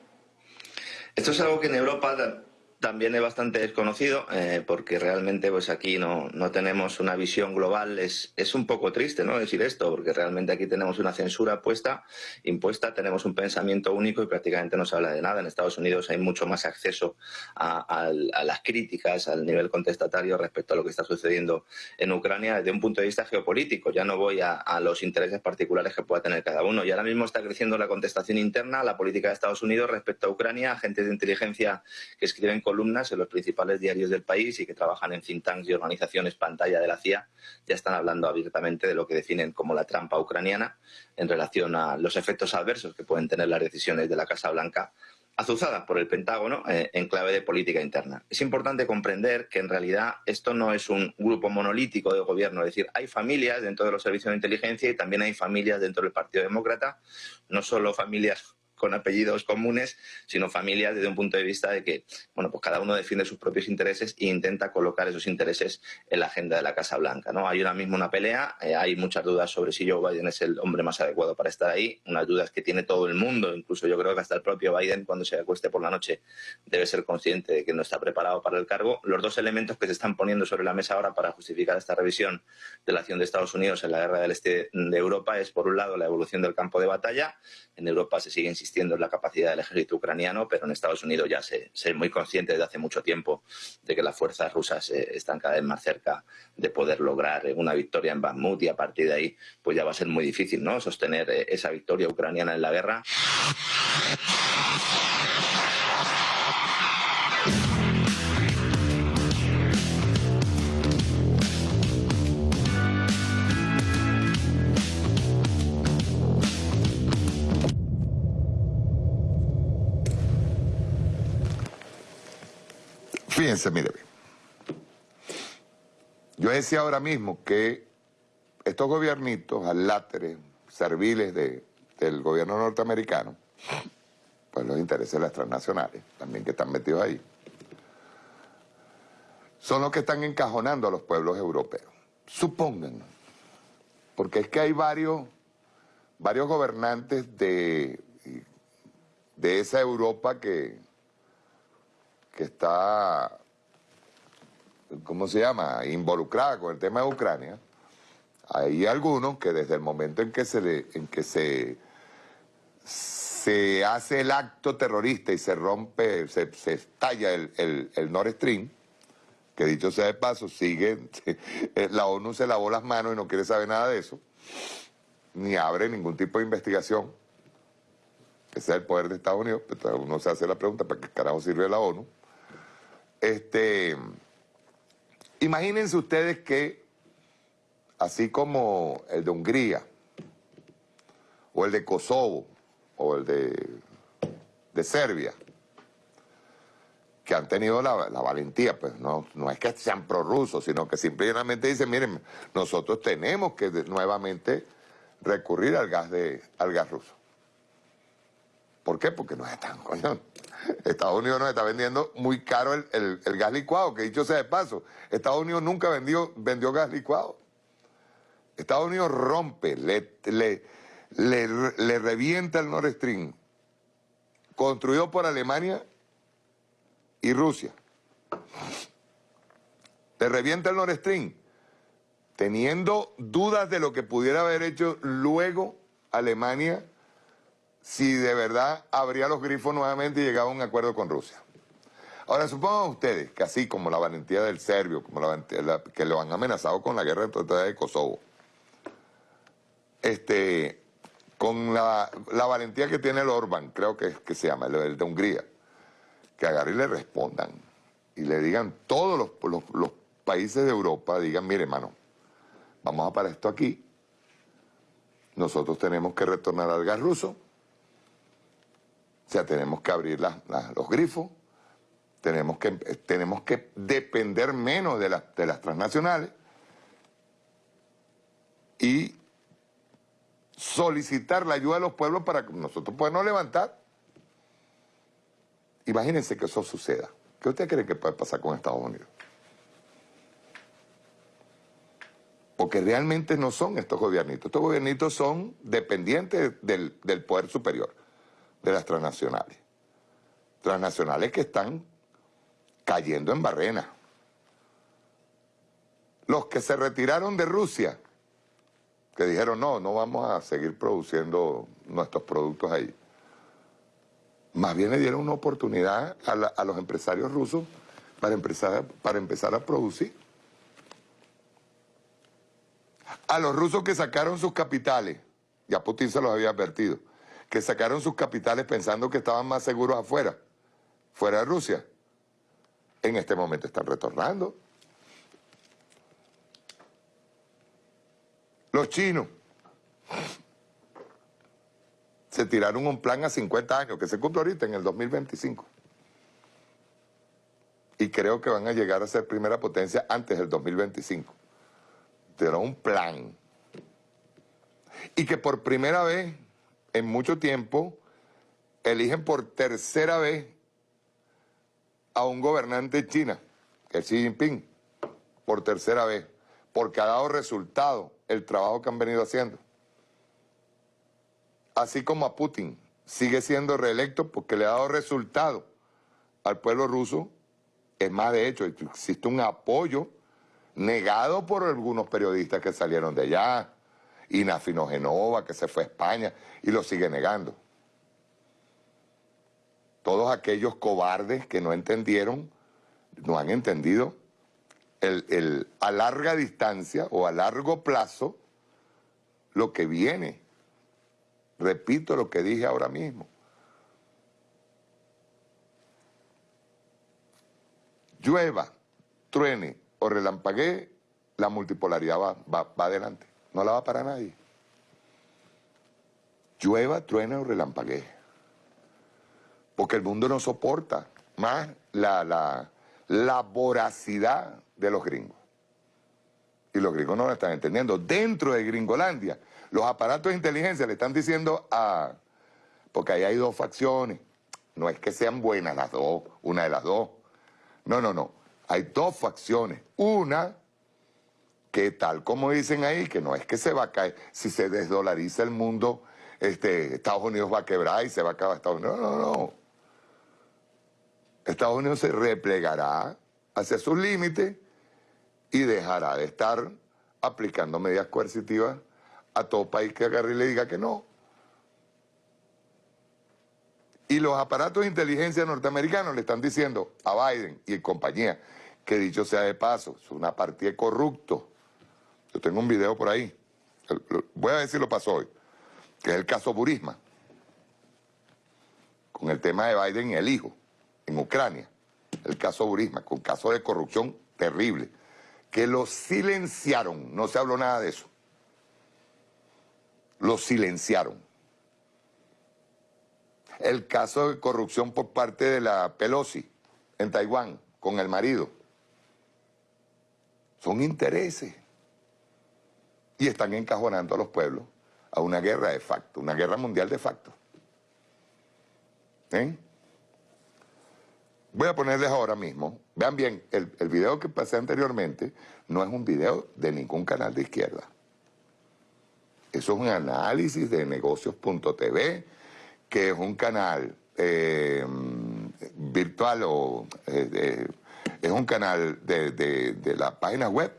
Esto es algo que en Europa también es bastante desconocido eh, porque realmente pues aquí no, no tenemos una visión global. Es, es un poco triste ¿no? decir esto porque realmente aquí tenemos una censura puesta, impuesta, tenemos un pensamiento único y prácticamente no se habla de nada. En Estados Unidos hay mucho más acceso a, las críticas, al nivel contestatario respecto a lo que está sucediendo en Ucrania desde un punto de vista geopolítico. Ya no voy a, a los intereses particulares que pueda tener cada uno. Y ahora mismo está creciendo la contestación interna, la política de Estados Unidos respecto a Ucrania, agentes de inteligencia que escriben columnas en los principales diarios del país y que trabajan en think tanks y organizaciones pantalla de la CIA, ya están hablando abiertamente de lo que definen como la trampa ucraniana en relación a los efectos adversos que pueden tener las decisiones de la Casa Blanca azuzadas por el Pentágono eh, en clave de política interna. Es importante comprender que en realidad esto no es un grupo monolítico de gobierno, es decir, hay familias dentro de los servicios de inteligencia y también hay familias dentro del Partido Demócrata, no solo familias con apellidos comunes, sino familias desde un punto de vista de que, bueno, pues cada uno defiende sus propios intereses e intenta colocar esos intereses en la agenda de la Casa Blanca, ¿no? Hay ahora mismo una pelea, eh, hay muchas dudas sobre si Joe Biden es el hombre más adecuado para estar ahí, unas dudas que tiene todo el mundo, incluso yo creo que hasta el propio Biden cuando se acueste por la noche debe ser consciente de que no está preparado para el cargo. Los dos elementos que se están poniendo sobre la mesa ahora para justificar esta revisión de la acción de Estados Unidos en la guerra del este de Europa es, por un lado, la evolución del campo de batalla. En Europa se sigue insistiendo la capacidad del ejército ucraniano, pero en Estados Unidos ya se, es muy consciente desde hace mucho tiempo de que las fuerzas rusas eh, están cada vez más cerca de poder lograr eh, una victoria en Bakhmut y a partir de ahí pues ya va a ser muy difícil ¿no? sostener eh, esa victoria ucraniana en la guerra.
Fíjense, mire Yo decía ahora mismo que estos gobiernitos aláteres, serviles del gobierno norteamericano, pues los intereses de las transnacionales, también que están metidos ahí, son los que están encajonando a los pueblos europeos. Supongan, porque es que hay varios, varios gobernantes de, de esa Europa que, que está, ¿cómo se llama?, involucrada con el tema de Ucrania, hay algunos que desde el momento en que se, en que se, se hace el acto terrorista y se rompe, se, estalla el, el, Nord Stream, que dicho sea de paso, sigue, la ONU se lavó las manos y no quiere saber nada de eso, ni abre ningún tipo de investigación, que sea el poder de Estados Unidos, pero uno se hace la pregunta, ¿para qué carajo sirve la ONU? Este, imagínense ustedes que, así como el de Hungría, o el de Kosovo, o el de, de Serbia, que han tenido la, valentía, pues no, no es que sean prorrusos, sino que simplemente dicen, miren, nosotros tenemos que nuevamente recurrir al gas, de, al gas ruso. ¿Por qué? Porque no están, coño, Estados Unidos nos está vendiendo muy caro el, gas licuado, que dicho sea de paso, Estados Unidos nunca vendió, vendió gas licuado. Estados Unidos rompe, le, le, le, revienta el Nord Stream, construido por Alemania y Rusia. Le revienta el Nord Stream, teniendo dudas de lo que pudiera haber hecho luego Alemania si de verdad abría los grifos nuevamente y llegaba a un acuerdo con Rusia. Ahora, supongan ustedes que así como la valentía del serbio, como la, que lo han amenazado con la guerra de Kosovo, este, con la, valentía que tiene el Orban, creo que, que se llama, el, de Hungría, que agarren y le respondan y le digan todos los, los países de Europa, digan, mire, hermano, vamos a parar esto aquí, nosotros tenemos que retornar al gas ruso, o sea, tenemos que abrir los grifos, tenemos que, tenemos que depender menos de, de las transnacionales y solicitar la ayuda de los pueblos para que nosotros podamos levantar. Imagínense que eso suceda. ¿Qué usted cree que puede pasar con Estados Unidos? Porque realmente no son estos gobiernitos. Estos gobiernitos son dependientes del, del poder superior de las transnacionales. Transnacionales que están cayendo en barrena. Los que se retiraron de Rusia, que dijeron, no, no vamos a seguir produciendo nuestros productos ahí. Más bien le dieron una oportunidad a, los empresarios rusos para empezar, para empezar a producir. A los rusos que sacaron sus capitales, ya Putin se los había advertido, que sacaron sus capitales pensando que estaban más seguros afuera, fuera de Rusia, en este momento están retornando. Los chinos se tiraron un plan a 50 años, que se cumple ahorita en el 2025. Y creo que van a llegar a ser primera potencia antes del 2025. Tiraron un plan. Y que por primera vez en mucho tiempo eligen por tercera vez a un gobernante de China, es Xi Jinping, por tercera vez, porque ha dado resultado el trabajo que han venido haciendo. Así como a Putin sigue siendo reelecto porque le ha dado resultado al pueblo ruso, es más, de hecho, existe un apoyo negado por algunos periodistas que salieron de allá, Inafino Genova, que se fue a España, y lo sigue negando. Todos aquellos cobardes que no entendieron, no han entendido el, a larga distancia o a largo plazo lo que viene. Repito lo que dije ahora mismo. Llueva, truene o relampaguee, la multipolaridad va, va, va adelante. No la va para nadie. Llueva, truene o relampaguee. Porque el mundo no soporta más la, la, la voracidad de los gringos. Y los gringos no lo están entendiendo. Dentro de Gringolandia, los aparatos de inteligencia le están diciendo a... Porque ahí hay dos facciones. No es que sean buenas las dos, una de las dos. No, no, no. Hay dos facciones. Una que tal como dicen ahí, que no es que se va a caer, si se desdolariza el mundo, este, Estados Unidos va a quebrar y se va a acabar Estados Unidos. No, no, no. Estados Unidos se replegará hacia sus límites y dejará de estar aplicando medidas coercitivas a todo país que agarre y le diga que no. Y los aparatos de inteligencia norteamericanos le están diciendo a Biden y compañía, que dicho sea de paso, es una partida de corruptos. Yo tengo un video por ahí, voy a si lo pasó hoy, que es el caso Burisma, con el tema de Biden y el hijo en Ucrania, el caso Burisma, con caso de corrupción terrible que lo silenciaron, no se habló nada de eso. Lo silenciaron. El caso de corrupción por parte de la Pelosi en Taiwán con el marido. Son intereses. Y están encajonando a los pueblos a una guerra de facto, una guerra mundial de facto. ¿Eh? Voy a ponerles ahora mismo, vean bien, el, el video que pasé anteriormente no es un video de ningún canal de izquierda. Eso es un análisis de negocios.tv, que es un canal eh, virtual o eh, es un canal de, de, la página web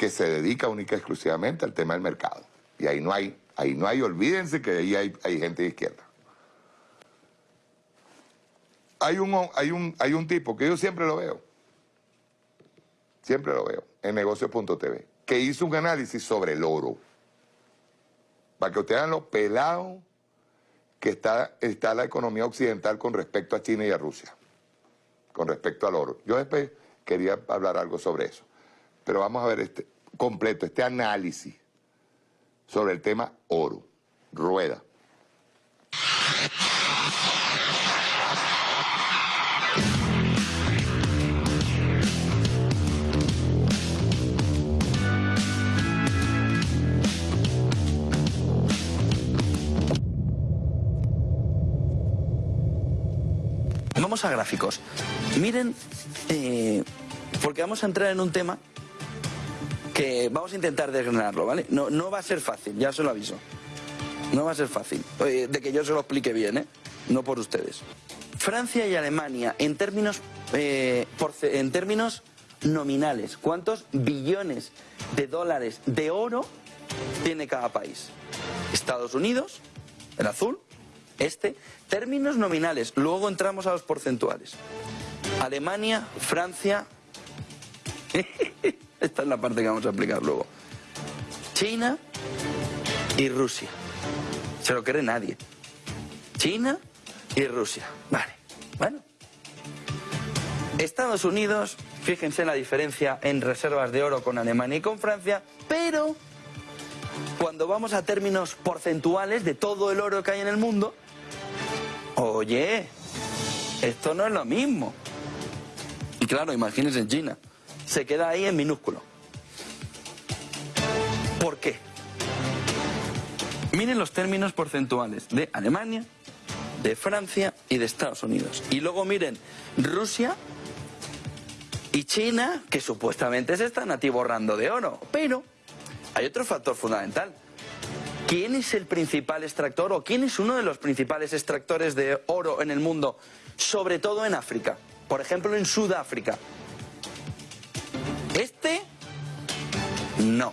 que se dedica única y exclusivamente al tema del mercado. Y ahí no hay, ahí no hay, olvídense que ahí hay, hay gente de izquierda hay un, hay, un, hay un tipo que yo siempre lo veo, siempre lo veo, en negocio.tv, que hizo un análisis sobre el oro. Para que ustedes vean lo pelado que está, está la economía occidental con respecto a China y a Rusia, con respecto al oro. Yo después quería hablar algo sobre eso. Pero vamos a ver este completo, este análisis sobre el tema oro. Rueda.
Vamos a gráficos. Miren, eh, porque vamos a entrar en un tema que vamos a intentar desgranarlo, ¿vale? No, no va a ser fácil, ya se lo aviso. No va a ser fácil. de que yo se lo explique bien, ¿eh? no por ustedes. Francia y Alemania, en términos, eh, en términos nominales, ¿cuántos billones de dólares de oro tiene cada país? Estados Unidos, el azul, este, términos nominales, luego entramos a los porcentuales. Alemania, Francia, esta es la parte que vamos a aplicar luego. China y Rusia. Se lo cree nadie. China y Rusia. Vale. Bueno. Estados Unidos, fíjense la diferencia en reservas de oro con Alemania y con Francia, pero cuando vamos a términos porcentuales de todo el oro que hay en el mundo, oye, esto no es lo mismo. Y claro, imagínense en China, se queda ahí en minúsculo. ¿Por qué? Miren los términos porcentuales de Alemania, de Francia y de Estados Unidos. Y luego miren Rusia y China, que supuestamente se están atiborrando de oro. Pero hay otro factor fundamental. ¿Quién es el principal extractor o quién es uno de los principales extractores de oro en el mundo? Sobre todo en África. Por ejemplo, en Sudáfrica. Este, no.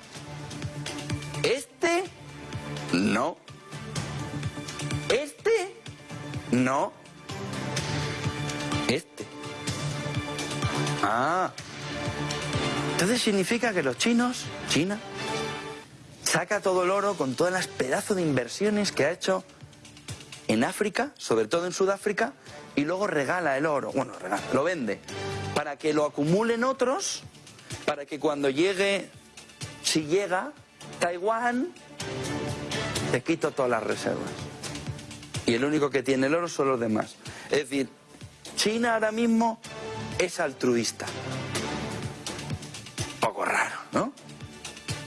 Este, no. Este, no. Este. Ah. Entonces significa que los chinos, China, saca todo el oro con todas las pedazos de inversiones que ha hecho en África, sobre todo en Sudáfrica, y luego regala el oro, bueno, regala, lo vende, para que lo acumulen otros, para que cuando llegue, si llega, Taiwán, te quito todas las reservas. Y el único que tiene el oro son los demás. Es decir, China ahora mismo es altruista. Poco raro, ¿no?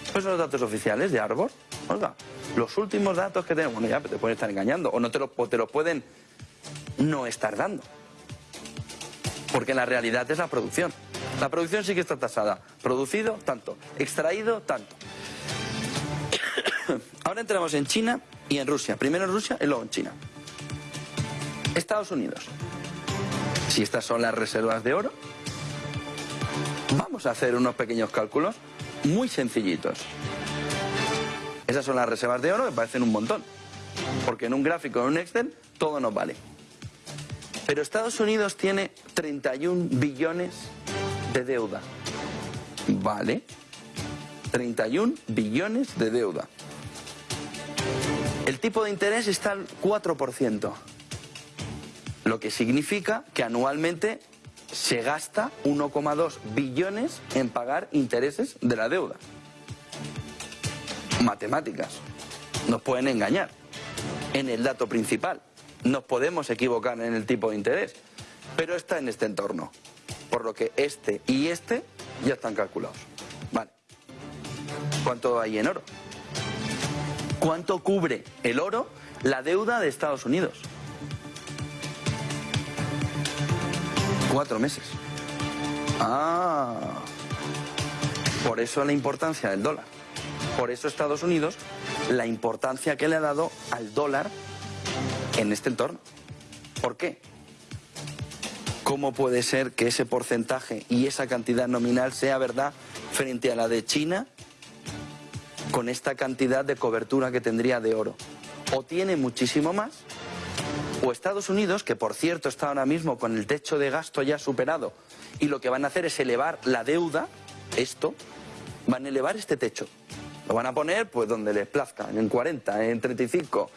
Esos son los datos oficiales de Arbor. Oiga, los últimos datos que tenemos, bueno, ya te pueden estar engañando, o no te te lo pueden no estar dando. Porque la realidad es la producción. La producción sí que está tasada. Producido, tanto. Extraído, tanto. Ahora entramos en China y en Rusia. Primero en Rusia y luego en China. Estados Unidos. Si estas son las reservas de oro, vamos a hacer unos pequeños cálculos muy sencillitos. Esas son las reservas de oro, me parecen un montón. Porque en un gráfico, en un Excel, todo nos vale. Pero Estados Unidos tiene 31 billones de deuda. ¿Vale? 31 billones de deuda. El tipo de interés está al 4%, lo que significa que anualmente se gasta 1,2 billones en pagar intereses de la deuda. Matemáticas. Nos pueden engañar en el dato principal. Nos podemos equivocar en el tipo de interés, pero está en este entorno. Por lo que este y este ya están calculados. Vale. ¿Cuánto hay en oro? ¿Cuánto cubre el oro la deuda de Estados Unidos? Cuatro meses. Ah. Por eso la importancia del dólar. Por eso Estados Unidos, la importancia que le ha dado al dólar en este entorno. ¿Por qué? ¿Cómo puede ser que ese porcentaje y esa cantidad nominal sea verdad frente a la de China con esta cantidad de cobertura que tendría de oro? O tiene muchísimo más, o Estados Unidos, que por cierto está ahora mismo con el techo de gasto ya superado, y lo que van a hacer es elevar la deuda, esto, van a elevar este techo. Lo van a poner pues donde les plazca, en 40, en 35,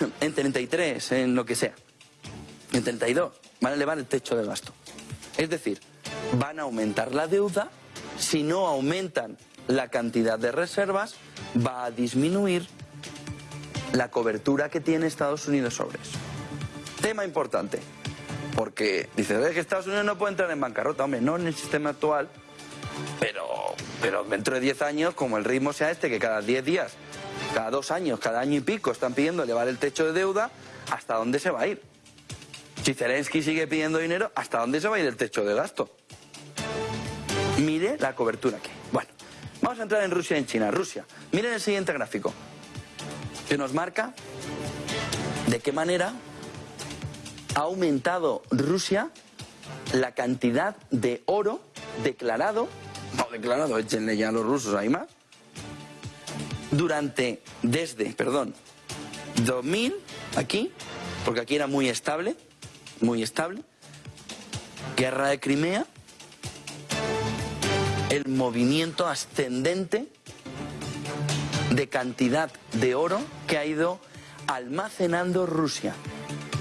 en 33, en lo que sea. En 32 van a elevar el techo de gasto. Es decir, van a aumentar la deuda, si no aumentan la cantidad de reservas, va a disminuir la cobertura que tiene Estados Unidos sobre eso. Tema importante, porque dice que Estados Unidos no puede entrar en bancarrota, hombre, no en el sistema actual, pero, pero dentro de 10 años, como el ritmo sea este, que cada 10 días, cada dos años, cada año y pico están pidiendo elevar el techo de deuda, ¿hasta dónde se va a ir? Si Zelensky sigue pidiendo dinero, ¿hasta dónde se va a ir el techo de gasto? Mire la cobertura aquí. Bueno, vamos a entrar en Rusia y en China. Rusia, miren el siguiente gráfico, que nos marca de qué manera ha aumentado Rusia la cantidad de oro declarado, no declarado, échenle ya a los rusos, hay más, durante, desde, perdón, 2000, aquí, porque aquí era muy estable, muy estable, guerra de Crimea, el movimiento ascendente de cantidad de oro que ha ido almacenando Rusia,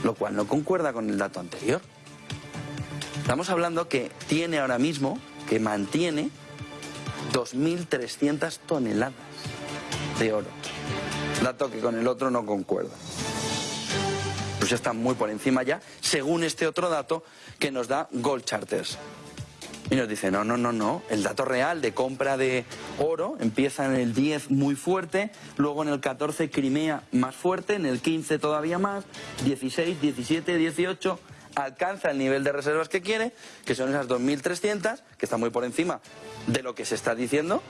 lo cual no concuerda con el dato anterior. Estamos hablando que tiene ahora mismo, que mantiene 2.300 toneladas de oro. Dato que con el otro no concuerda. Rusia está muy por encima ya, según este otro dato que nos da Gold Charters. Y nos dice, no, no, no, no, el dato real de compra de oro empieza en el 10 muy fuerte, luego en el 14 Crimea más fuerte, en el 15 todavía más, 16, 17, 18, alcanza el nivel de reservas que quiere, que son esas 2.300, que está muy por encima de lo que se está diciendo,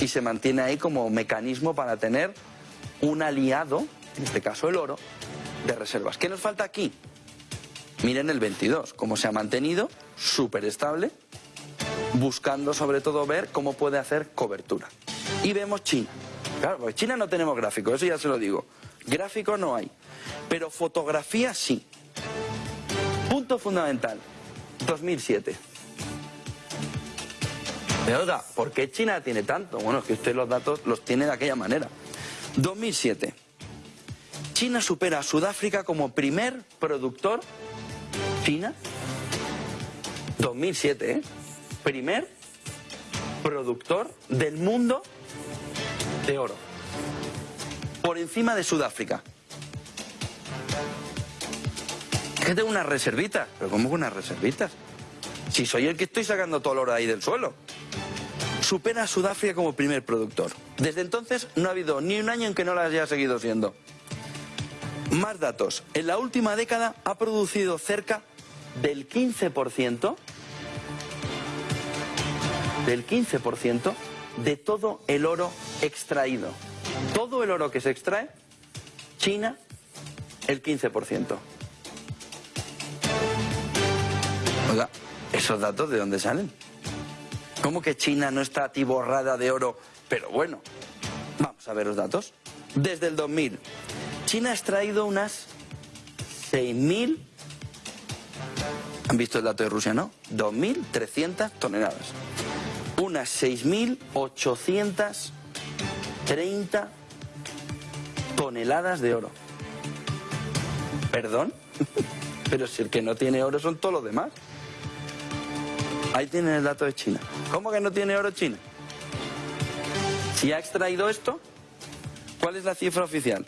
y se mantiene ahí como mecanismo para tener un aliado, en este caso el oro, de reservas. ¿Qué nos falta aquí? Miren el 22, cómo se ha mantenido, súper estable, buscando sobre todo ver cómo puede hacer cobertura. Y vemos China. Claro, porque China no tenemos gráfico, eso ya se lo digo. Gráfico no hay, pero fotografía sí. Punto fundamental, 2007. ¿Por qué China tiene tanto? Bueno, es que usted los datos los tiene de aquella manera. 2007. China supera a Sudáfrica como primer productor China, 2007, ¿eh? primer productor del mundo de oro, por encima de Sudáfrica. Que tengo unas reservitas, pero ¿cómo que unas reservitas? Si soy el que estoy sacando todo el oro ahí del suelo. Supera a Sudáfrica como primer productor. Desde entonces no ha habido ni un año en que no la haya seguido siendo. Más datos. En la última década ha producido cerca del 15%, del 15% de todo el oro extraído. Todo el oro que se extrae, China, el 15%. Oiga, ¿esos datos de dónde salen? ¿Cómo que China no está atiborrada de oro? Pero bueno, vamos a ver los datos. Desde el 2000, China ha extraído unas 6.000 han visto el dato de Rusia, ¿no? 2.300 toneladas. Unas 6.830 toneladas de oro. ¿Perdón? Pero si el que no tiene oro son todos los demás. Ahí tienen el dato de China. ¿Cómo que no tiene oro China? Si ha extraído esto, ¿cuál es la cifra oficial?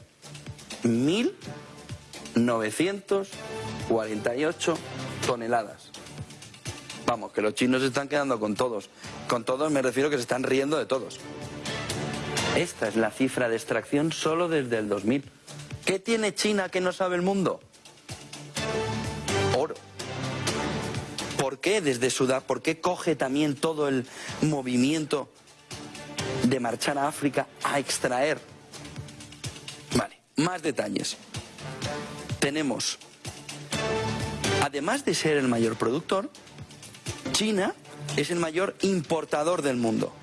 1.948 toneladas. Vamos, que los chinos se están quedando con todos. Con todos me refiero que se están riendo de todos. Esta es la cifra de extracción solo desde el 2000. ¿Qué tiene China que no sabe el mundo? ¿Por qué desde Sudán? ¿Por qué coge también todo el movimiento de marchar a África a extraer? Vale, más detalles. Tenemos Además de ser el mayor productor, China es el mayor importador del mundo.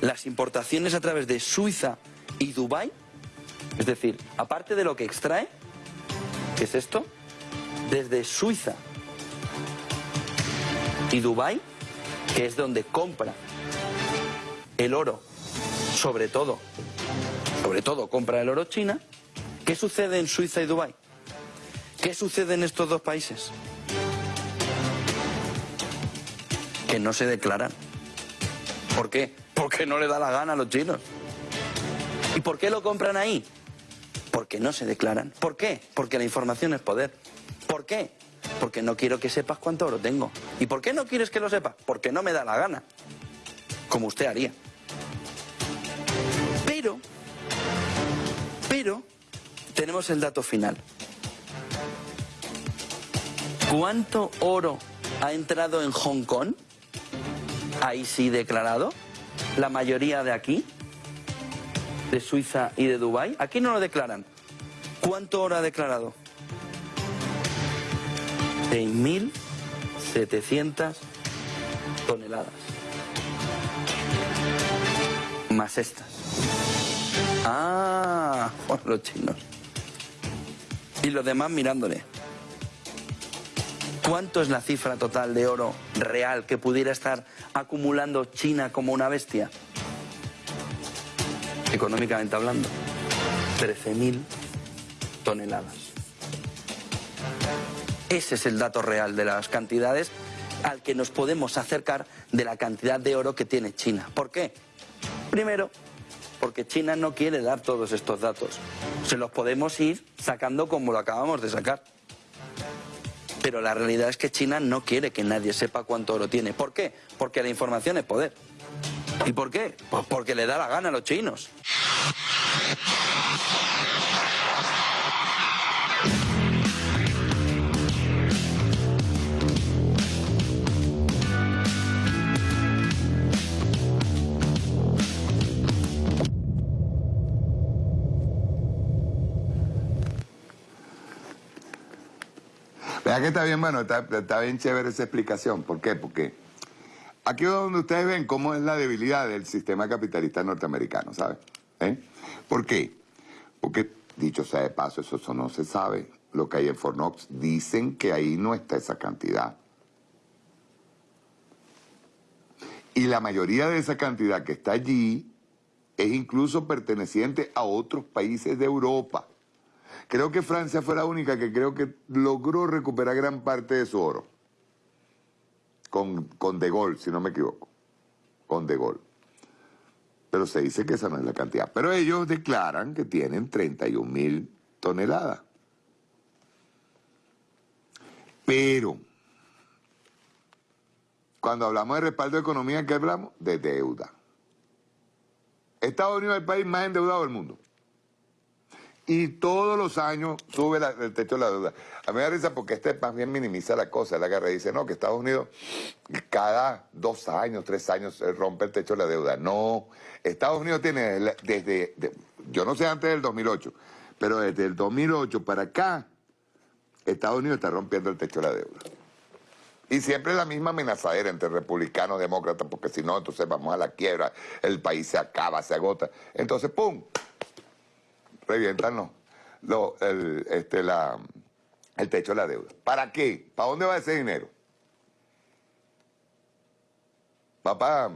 Las importaciones a través de Suiza y Dubái, es decir, aparte de lo que extrae, que es esto, desde Suiza y Dubái, que es donde compra el oro, sobre todo, sobre todo compra el oro China, ¿qué sucede en Suiza y Dubái? ¿Qué sucede en estos dos países? Que no se declaran. ¿Por qué? Porque no le da la gana a los chinos. ¿Y por qué lo compran ahí? Porque no se declaran. ¿Por qué? Porque la información es poder. ¿Por qué? Porque no quiero que sepas cuánto oro tengo. ¿Y por qué no quieres que lo sepas? Porque no me da la gana. Como usted haría. Pero, pero, tenemos el dato final. ¿Cuánto oro ha entrado en Hong Kong? Ahí sí declarado. La mayoría de aquí, de Suiza y de Dubái, aquí no lo declaran. ¿Cuánto oro ha declarado? 6.700 toneladas. Más estas. Ah, los chinos. Y los demás mirándole. ¿Cuánto es la cifra total de oro real que pudiera estar acumulando China como una bestia? Económicamente hablando, 13.000 toneladas. Ese es el dato real de las cantidades al que nos podemos acercar de la cantidad de oro que tiene China. ¿Por qué? Primero, porque China no quiere dar todos estos datos. Se los podemos ir sacando como lo acabamos de sacar. Pero la realidad es que China no quiere que nadie sepa cuánto oro tiene. ¿Por qué? Porque la información es poder. ¿Y por qué? Pues porque le da la gana a los chinos.
Vea que está bien, bueno, está, está bien chévere esa explicación. ¿Por qué? Porque aquí es donde ustedes ven cómo es la debilidad del sistema capitalista norteamericano, ¿sabe? ¿Eh? ¿Por qué? Porque, dicho sea de paso, eso, eso no se sabe. Lo que hay en Fornox dicen que ahí no está esa cantidad. Y la mayoría de esa cantidad que está allí es incluso perteneciente a otros países de Europa. Creo que Francia fue la única que creo que logró recuperar gran parte de su oro. Con, con De Gaulle, si no me equivoco. Con De Gaulle. Pero se dice que esa no es la cantidad. Pero ellos declaran que tienen 31 mil toneladas. Pero, cuando hablamos de respaldo de economía, ¿qué hablamos? De deuda. Estados Unidos es el país más endeudado del mundo. Y todos los años sube el techo de la deuda. A mí me da risa porque este más bien minimiza la cosa. La agarra y dice, no, que Estados Unidos cada dos años, tres años rompe el techo de la deuda. No, Estados Unidos tiene desde, de- yo no sé antes del 2008, pero desde el 2008 para acá, Estados Unidos está rompiendo el techo de la deuda. Y siempre la misma amenazadera entre republicanos demócratas, porque si no, entonces vamos a la quiebra, el país se acaba, se agota. Entonces, ¡pum! Revientan los- el, este, la, el techo de la deuda. ¿Para qué? ¿Para dónde va ese dinero? Va para,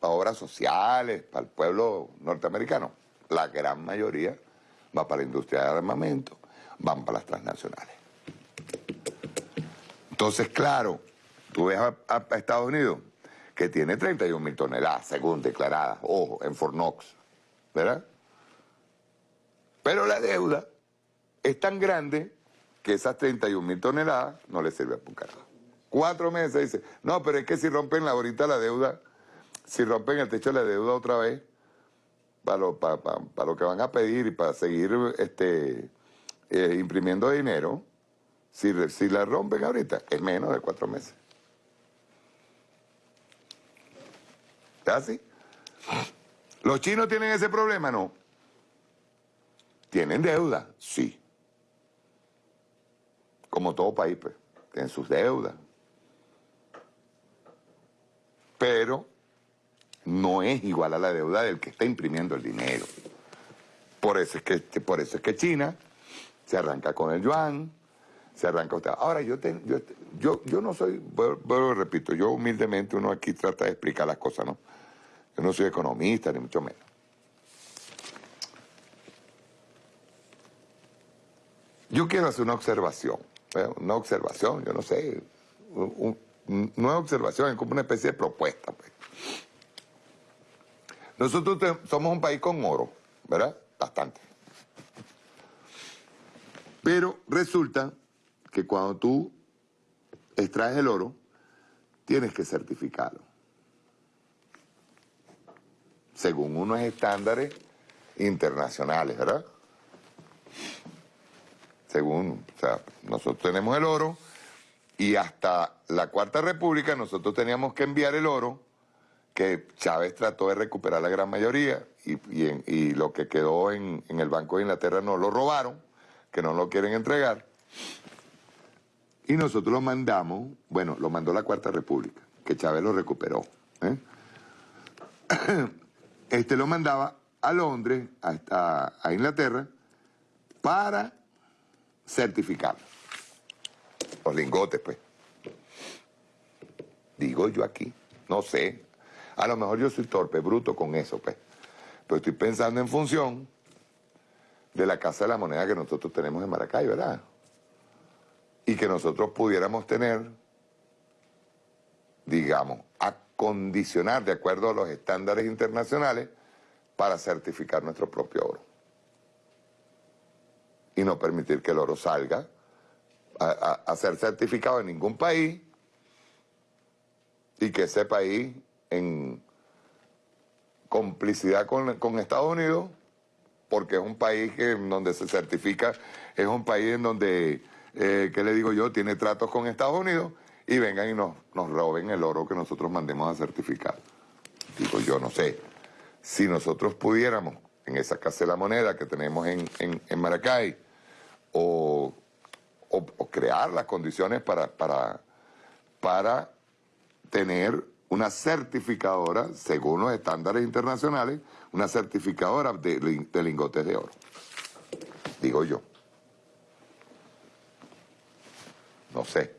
para obras sociales, para el pueblo norteamericano. La gran mayoría va para la industria de armamento, van para las transnacionales. Entonces, claro, tú ves a Estados Unidos que tiene 31 mil toneladas, según declaradas, ojo, en Fornox, ¿verdad? Pero la deuda es tan grande que esas 31 mil toneladas no le sirve un carajo. Cuatro meses dice, no, pero es que si rompen la, ahorita la deuda, si rompen el techo de la deuda otra vez, para lo, para, para- lo que van a pedir y para seguir este, eh, imprimiendo dinero, si, si la rompen ahorita, es menos de cuatro meses. ¿Es así? ¿Los chinos tienen ese problema? No. ¿Tienen deuda? Sí. Como todo país, pues, tienen sus deudas. Pero no es igual a la deuda del que está imprimiendo el dinero. Por eso es que, por eso es que China se arranca con el yuan, se arranca usted. Ahora, yo, te- yo, yo, yo no soy, vuelvo repito, yo humildemente uno aquí trata de explicar las cosas, ¿no? Yo no soy economista, ni mucho menos. Yo quiero hacer una observación, ¿eh? una observación, yo no sé, un- un- no es observación, es como una especie de propuesta. pues. Nosotros somos un país con oro, ¿verdad? Bastante. Pero resulta que cuando tú extraes el oro, tienes que certificarlo. Según unos estándares internacionales, ¿verdad? Según, o sea, nosotros tenemos el oro y hasta la Cuarta República nosotros teníamos que enviar el oro que Chávez trató de recuperar la gran mayoría y, y lo que quedó en, en el Banco de Inglaterra no lo robaron, que no lo quieren entregar. Y nosotros lo mandamos, bueno, lo mandó la Cuarta República, que Chávez lo recuperó. ¿eh? Este lo mandaba a Londres, a, a Inglaterra, para certificar los lingotes, pues. Digo yo aquí, no sé. A lo mejor yo soy torpe, bruto con eso, pues. Pero estoy pensando en función de la Casa de la Moneda que nosotros tenemos en Maracay, ¿verdad? Y que nosotros pudiéramos tener, digamos, acondicionar de acuerdo a los estándares internacionales para certificar nuestro propio oro. Y no permitir que el oro salga a, ser certificado en ningún país y que ese país, en complicidad con, Estados Unidos, porque es un país que donde se certifica, es un país en donde, eh, ¿qué le digo yo?, tiene tratos con Estados Unidos y vengan y nos, nos roben el oro que nosotros mandemos a certificar. Digo yo, no sé, si nosotros pudiéramos, en esa Casa de la Moneda que tenemos en, en, Maracay, o, crear las condiciones para, para, para tener una certificadora, según los estándares internacionales, una certificadora de, lingotes de oro. Digo yo. No sé.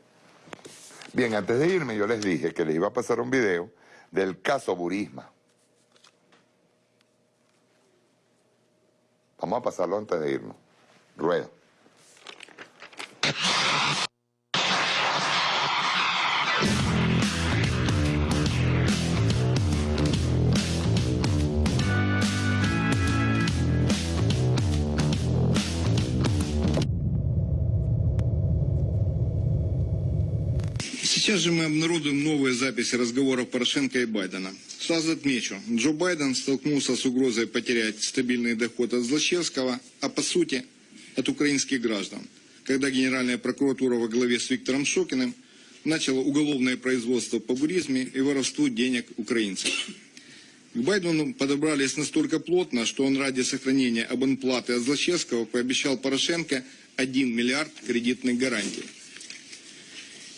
Bien, antes de irme yo les dije que les iba a pasar un video del caso Burisma. Vamos a pasarlo antes de irnos. Rueda.
Сейчас же мы обнародуем новые записи разговоров Порошенко и Байдена. Сразу отмечу, Джо Байден столкнулся с угрозой потерять стабильный доход от Злачевского, а по сути от украинских граждан, когда Генеральная прокуратура во главе с Виктором Шокиным начала уголовное производство по буризме и воровству денег украинцев. К Байдену подобрались настолько плотно, что он ради сохранения абонплаты от Злачевского пообещал Порошенко 1 миллиард кредитных гарантий.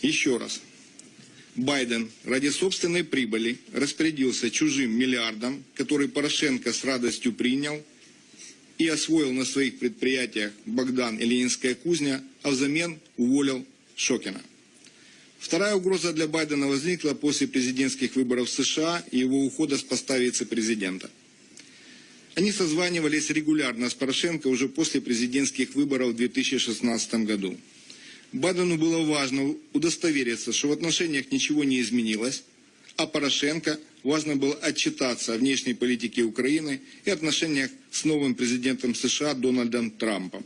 Еще раз, Байден ради собственной прибыли распорядился чужим миллиардом, который Порошенко с радостью принял и освоил на своих предприятиях Богдан и Ленинская кузня, а взамен уволил Шокина. Вторая угроза для Байдена возникла после президентских выборов в США и его ухода с поста вице-президента. Они созванивались регулярно с Порошенко уже после президентских выборов в 2016 году. Байдену было важно удостовериться, что в отношениях ничего не изменилось, а Порошенко важно было отчитаться о внешней политике Украины и отношениях с новым президентом США Дональдом Трампом.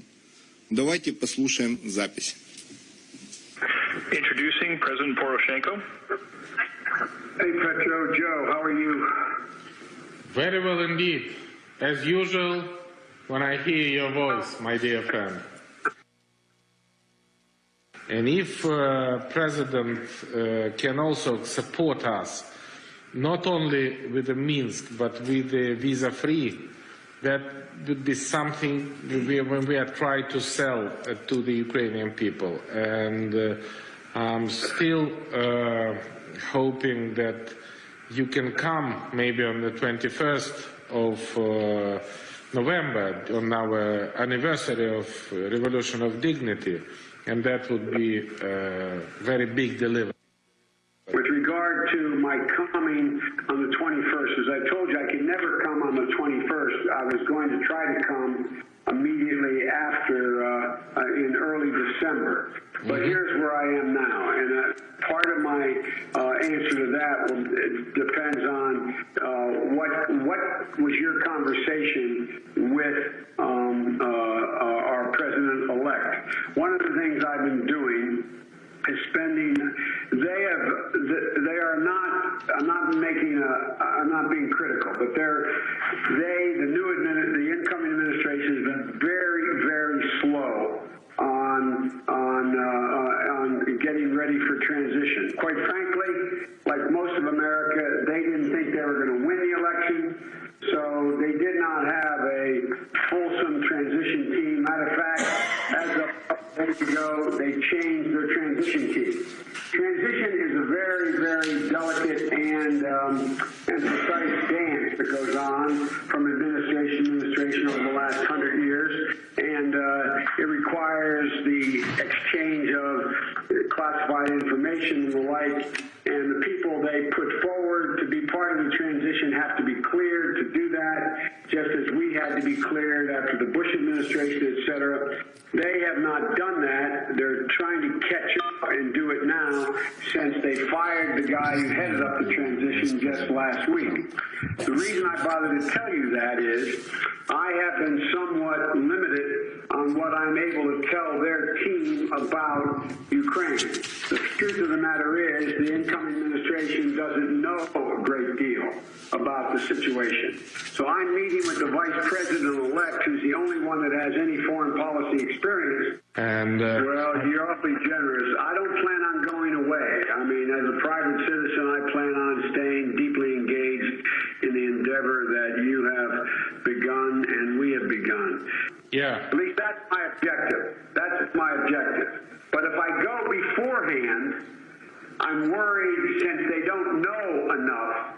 Давайте послушаем запись.
Introducing President Poroshenko.
Hey Petro, Joe, how are you?
Very well indeed. As usual, when I hear your voice, my dear friend. And if uh, President uh, can also support us, not only with the Minsk, but with the visa-free, that would be something we, when we are trying to sell uh, to the Ukrainian people. And I'm still hoping that you can come maybe on the 21st of uh, November, on our anniversary of Revolution of Dignity, and that would be a very big delivery.
With regard to my coming on the 21st, as I told you, I could never come on the 21st. I was going to try to come immediately after uh, uh, in early December. But mm-hmm. here's where I am now, and uh, part of my uh, answer to that will, depends on uh, what what was your conversation with um, uh, our president elect. One of the things I've been doing spending. They have. They are not. I'm not making a. I'm not being critical, but they're. They, the new admin, the incoming administration has been very, very slow on on uh, on getting ready for transition. Quite frankly, like most of America, they didn't think they were going to win the election. So they did not have a fulsome transition team. Matter of fact, as week ago, they changed their transition team. Transition is a very, very delicate and, um, and precise dance that goes on from administration to administration over the last hundred years, and uh, it requires the exchange of classified information and the like, and the people they put forward to be part of the transition have to be cleared to be cleared after the Bush administration, et cetera. They have not done that. They're trying to catch up and do it now since they fired the guy who headed up the transition just last week. The reason I bother to tell you that is I have been somewhat limited on what I'm able to tell their team about Ukraine. The truth of the matter is the incoming administration doesn't know a great deal about the situation. So I'm meeting with the vice president-elect, who's the only one that has any foreign policy experience.
And uh,
Well, you're awfully generous. I don't plan on going away. I mean, as a private citizen, I plan on staying deeply engaged in the endeavor that you have begun and we have begun.
yeah,
At least that's my objective. That's my objective. But if I go beforehand, I'm worried since they don't know enough,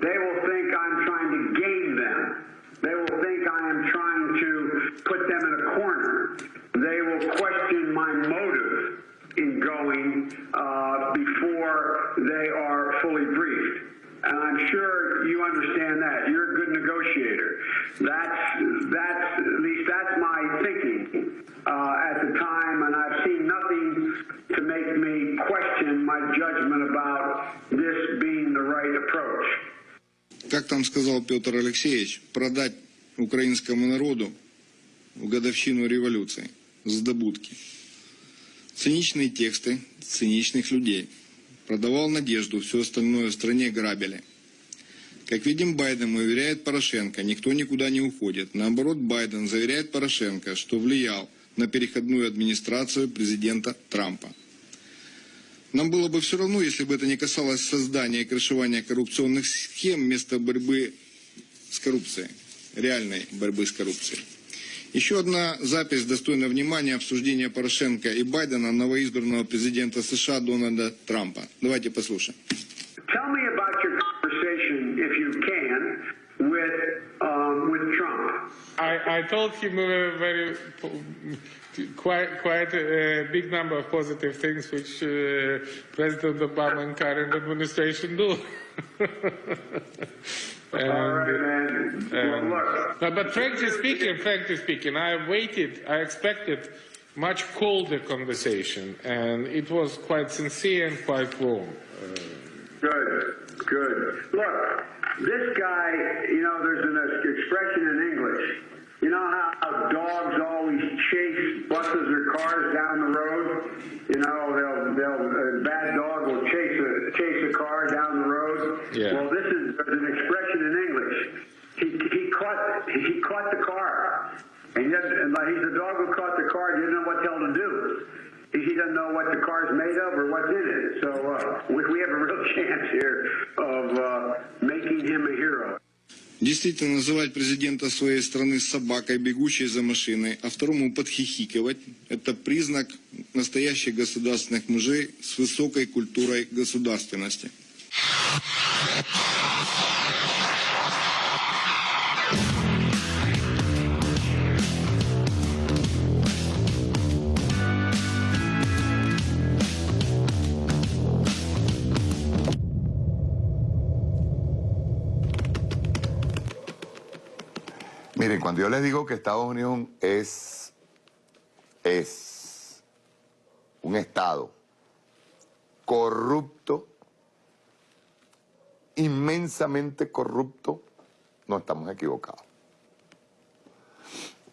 they will think I'm trying to game them. They will think I am trying to put them in a corner. They will question my motive going uh, before they are fully briefed. And I'm sure you understand that. You're a good negotiator. That's, that's, at least that's my thinking uh, at the time, and I've seen nothing to make me question my judgment about this being the right approach.
Как там сказал Петр Алексеевич, продать украинскому народу в годовщину революции с добудки. Циничные тексты циничных людей. Продавал надежду, все остальное в стране грабили. Как видим, Байден уверяет Порошенко, никто никуда не уходит. Наоборот, Байден заверяет Порошенко, что влиял на переходную администрацию президента Трампа. Нам было бы все равно, если бы это не касалось создания и крышевания коррупционных схем вместо борьбы с коррупцией, реальной борьбы с коррупцией. Еще одна запись достойна внимания обсуждения Порошенко и Байдена новоизбранного президента США Дональда Трампа. Давайте послушаем.
Tell me about your conversation, if you can, with um, with Trump.
I, I told him a very quite quite a big number of positive things which uh, President Obama and current administration do. And,
All right, man.
And- but frankly speaking, frankly speaking, I waited, I expected much colder conversation, and it was quite sincere and quite warm. Uh,
Good, good. Look, this guy, you know, there's an expression in English. You know how dogs always chase buses or cars down the road? You know, they'll, they'll, a bad dog will chase a, chase a car down the road.
Yeah.
Well, this is an expression in English. He, he caught, he caught the car. And yet, and like, he's the dog who caught the car, he didn't know what the hell to do. He he doesn't know what the car's made of or what's in it. So uh, we, we have a real chance here of uh, making him a hero.
Действительно, называть президента своей страны собакой, бегущей за машиной, а второму подхихикивать – это признак настоящих государственных мужей с высокой культурой государственности.
Miren, cuando yo les digo que Estados Unidos es, es un Estado corrupto, inmensamente corrupto, no estamos equivocados.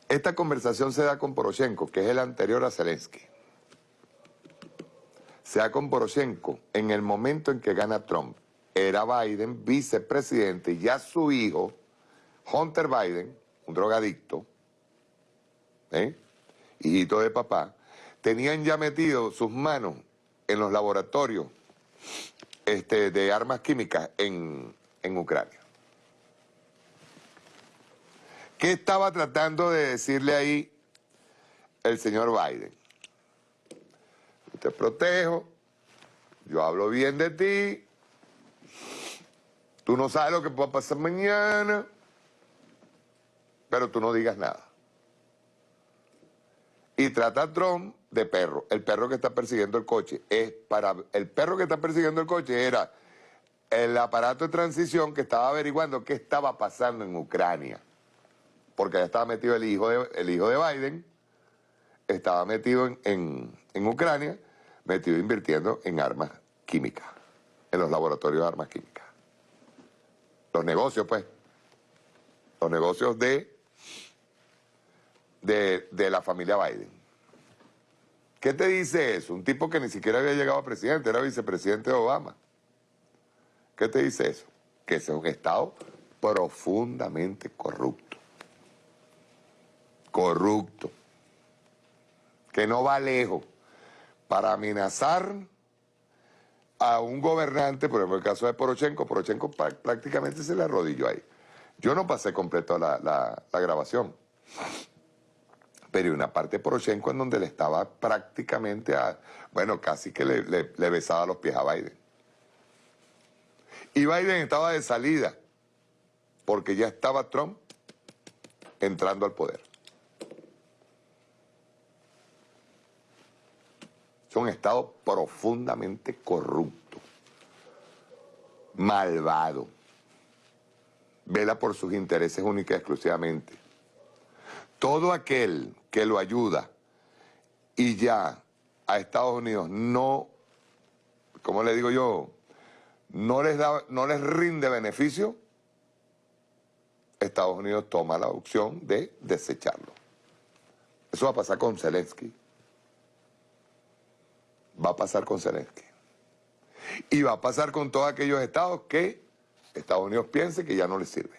Esta conversación se da con Poroshenko, que es el anterior a Zelensky. Se da con Poroshenko en el momento en que gana Trump. Era Biden vicepresidente y ya su hijo, Hunter Biden, un drogadicto, ¿eh? hijito de papá, tenían ya metido sus manos en los laboratorios este, de armas químicas en, en Ucrania. ¿Qué estaba tratando de decirle ahí el señor Biden? te protejo, yo hablo bien de ti, tú no sabes lo que puede pasar mañana, pero tú no digas nada. Y trata a Trump de perro, el perro que está persiguiendo el coche. Es para el perro que está persiguiendo el coche era el aparato de transición que estaba averiguando qué estaba pasando en Ucrania. Porque ya estaba metido el hijo de, el hijo de Biden, estaba metido en, en Ucrania, metido invirtiendo en armas químicas, en los laboratorios de armas químicas. Los negocios, pues. Los negocios de, de, de la familia Biden. ¿Qué te dice eso? Un tipo que ni siquiera había llegado a presidente, era vicepresidente de Obama. ¿Qué te dice eso? Que ese es un Estado profundamente corrupto. Corrupto. Que no va lejos para amenazar a un gobernante, por ejemplo, el caso de Porochenko, Porochenko prácticamente se le arrodilló ahí. Yo no pasé completo la, la, grabación, pero una parte de Porochenko en donde le estaba prácticamente, a, bueno, casi que le, le besaba los pies a Biden. Y Biden estaba de salida, porque ya estaba Trump entrando al poder. Es un Estado profundamente corrupto, malvado, vela por sus intereses únicos y exclusivamente. Todo aquel que lo ayuda y ya a Estados Unidos no, como le digo yo, no les, da, no les rinde beneficio, Estados Unidos toma la opción de desecharlo. Eso va a pasar con Zelensky va a pasar con Zelensky. Y va a pasar con todos aquellos estados que Estados Unidos piense que ya no les sirve.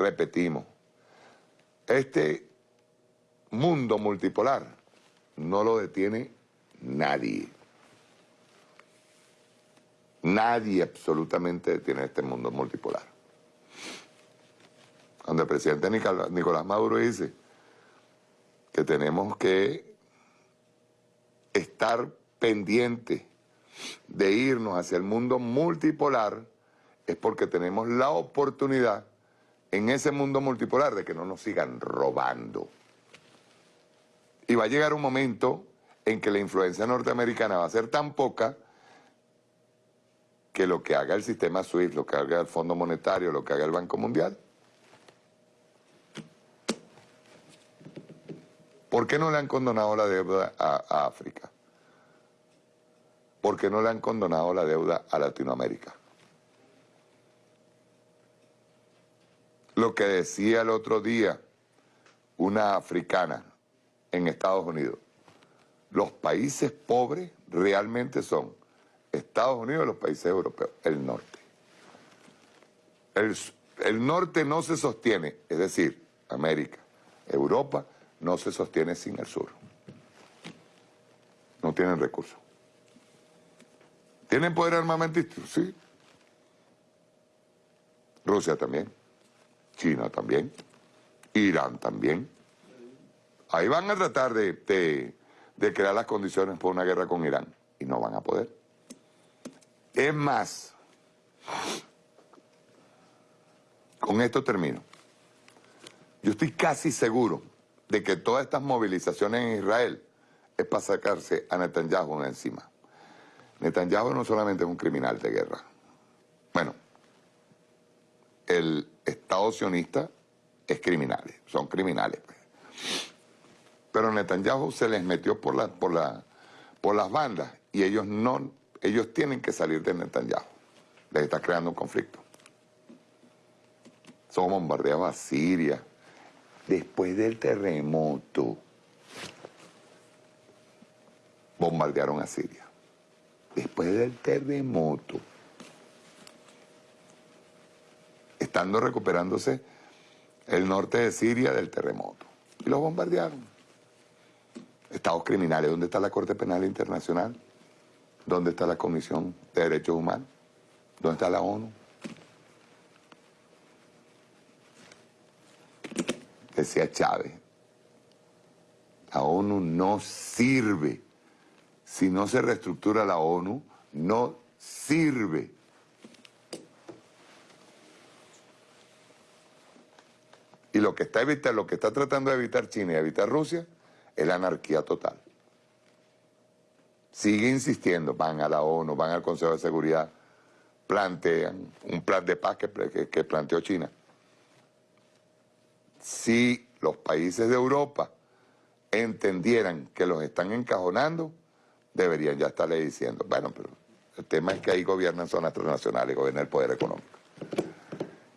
Repetimos, este mundo multipolar no lo detiene nadie. Nadie absolutamente detiene este mundo multipolar. Cuando el presidente Nicolás Maduro dice que tenemos que estar pendientes de irnos hacia el mundo multipolar es porque tenemos la oportunidad en ese mundo multipolar de que no nos sigan robando. Y va a llegar un momento en que la influencia norteamericana va a ser tan poca que lo que haga el sistema SWIFT, lo que haga el Fondo Monetario, lo que haga el Banco Mundial, ¿Por qué no le han condonado la deuda a, África? ¿Por qué no le han condonado la deuda a Latinoamérica? Lo que decía el otro día una africana en Estados Unidos, los países pobres realmente son Estados Unidos y los países europeos, el norte. El, el norte no se sostiene, es decir, América, Europa, no se sostiene sin el sur. No tienen recursos. ¿Tienen poder armamentístico? Sí. Rusia también. China también. Irán también. Ahí van a tratar de, de crear las condiciones para una guerra con Irán. Y no van a poder. Es más, con esto termino. Yo estoy casi seguro de que todas estas movilizaciones en Israel es para sacarse a Netanyahu encima. Netanyahu no solamente es un criminal de guerra. Bueno, el Estado sionista es criminal, son criminales. Pues. Pero Netanyahu se les metió por, la, por, la, por las bandas y ellos no, ellos tienen que salir de Netanyahu. Les está creando un conflicto. Son bombardeados a Siria, después del terremoto, bombardearon a Siria. Después del terremoto, estando recuperándose el norte de Siria del terremoto. Y los bombardearon. Estados criminales, ¿dónde está la Corte Penal Internacional? ¿Dónde está la Comisión de Derechos Humanos? ¿Dónde está la ONU? decía Chávez, La ONU no sirve. Si no se reestructura la ONU, no sirve. Y lo que está lo que está tratando de evitar China y evitar Rusia es la anarquía total. Sigue insistiendo, van a la ONU, van al Consejo de Seguridad, plantean un plan de paz que planteó China. Si los países de Europa entendieran que los están encajonando, deberían ya estarle diciendo, bueno, pero el tema es que ahí gobiernan zonas transnacionales, gobierna el poder económico.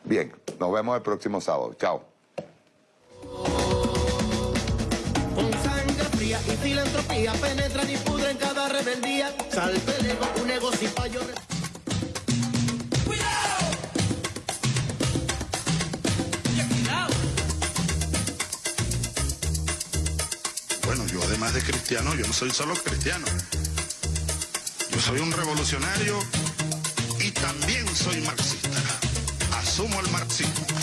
Bien, nos vemos el próximo sábado. Chao.
Filantropía penetran y pudren cada rebeldía. Salve el ego, un ego sin fallo.
Bueno, yo además de cristiano, yo no soy solo cristiano. Yo soy un revolucionario y también soy marxista. Asumo el marxismo.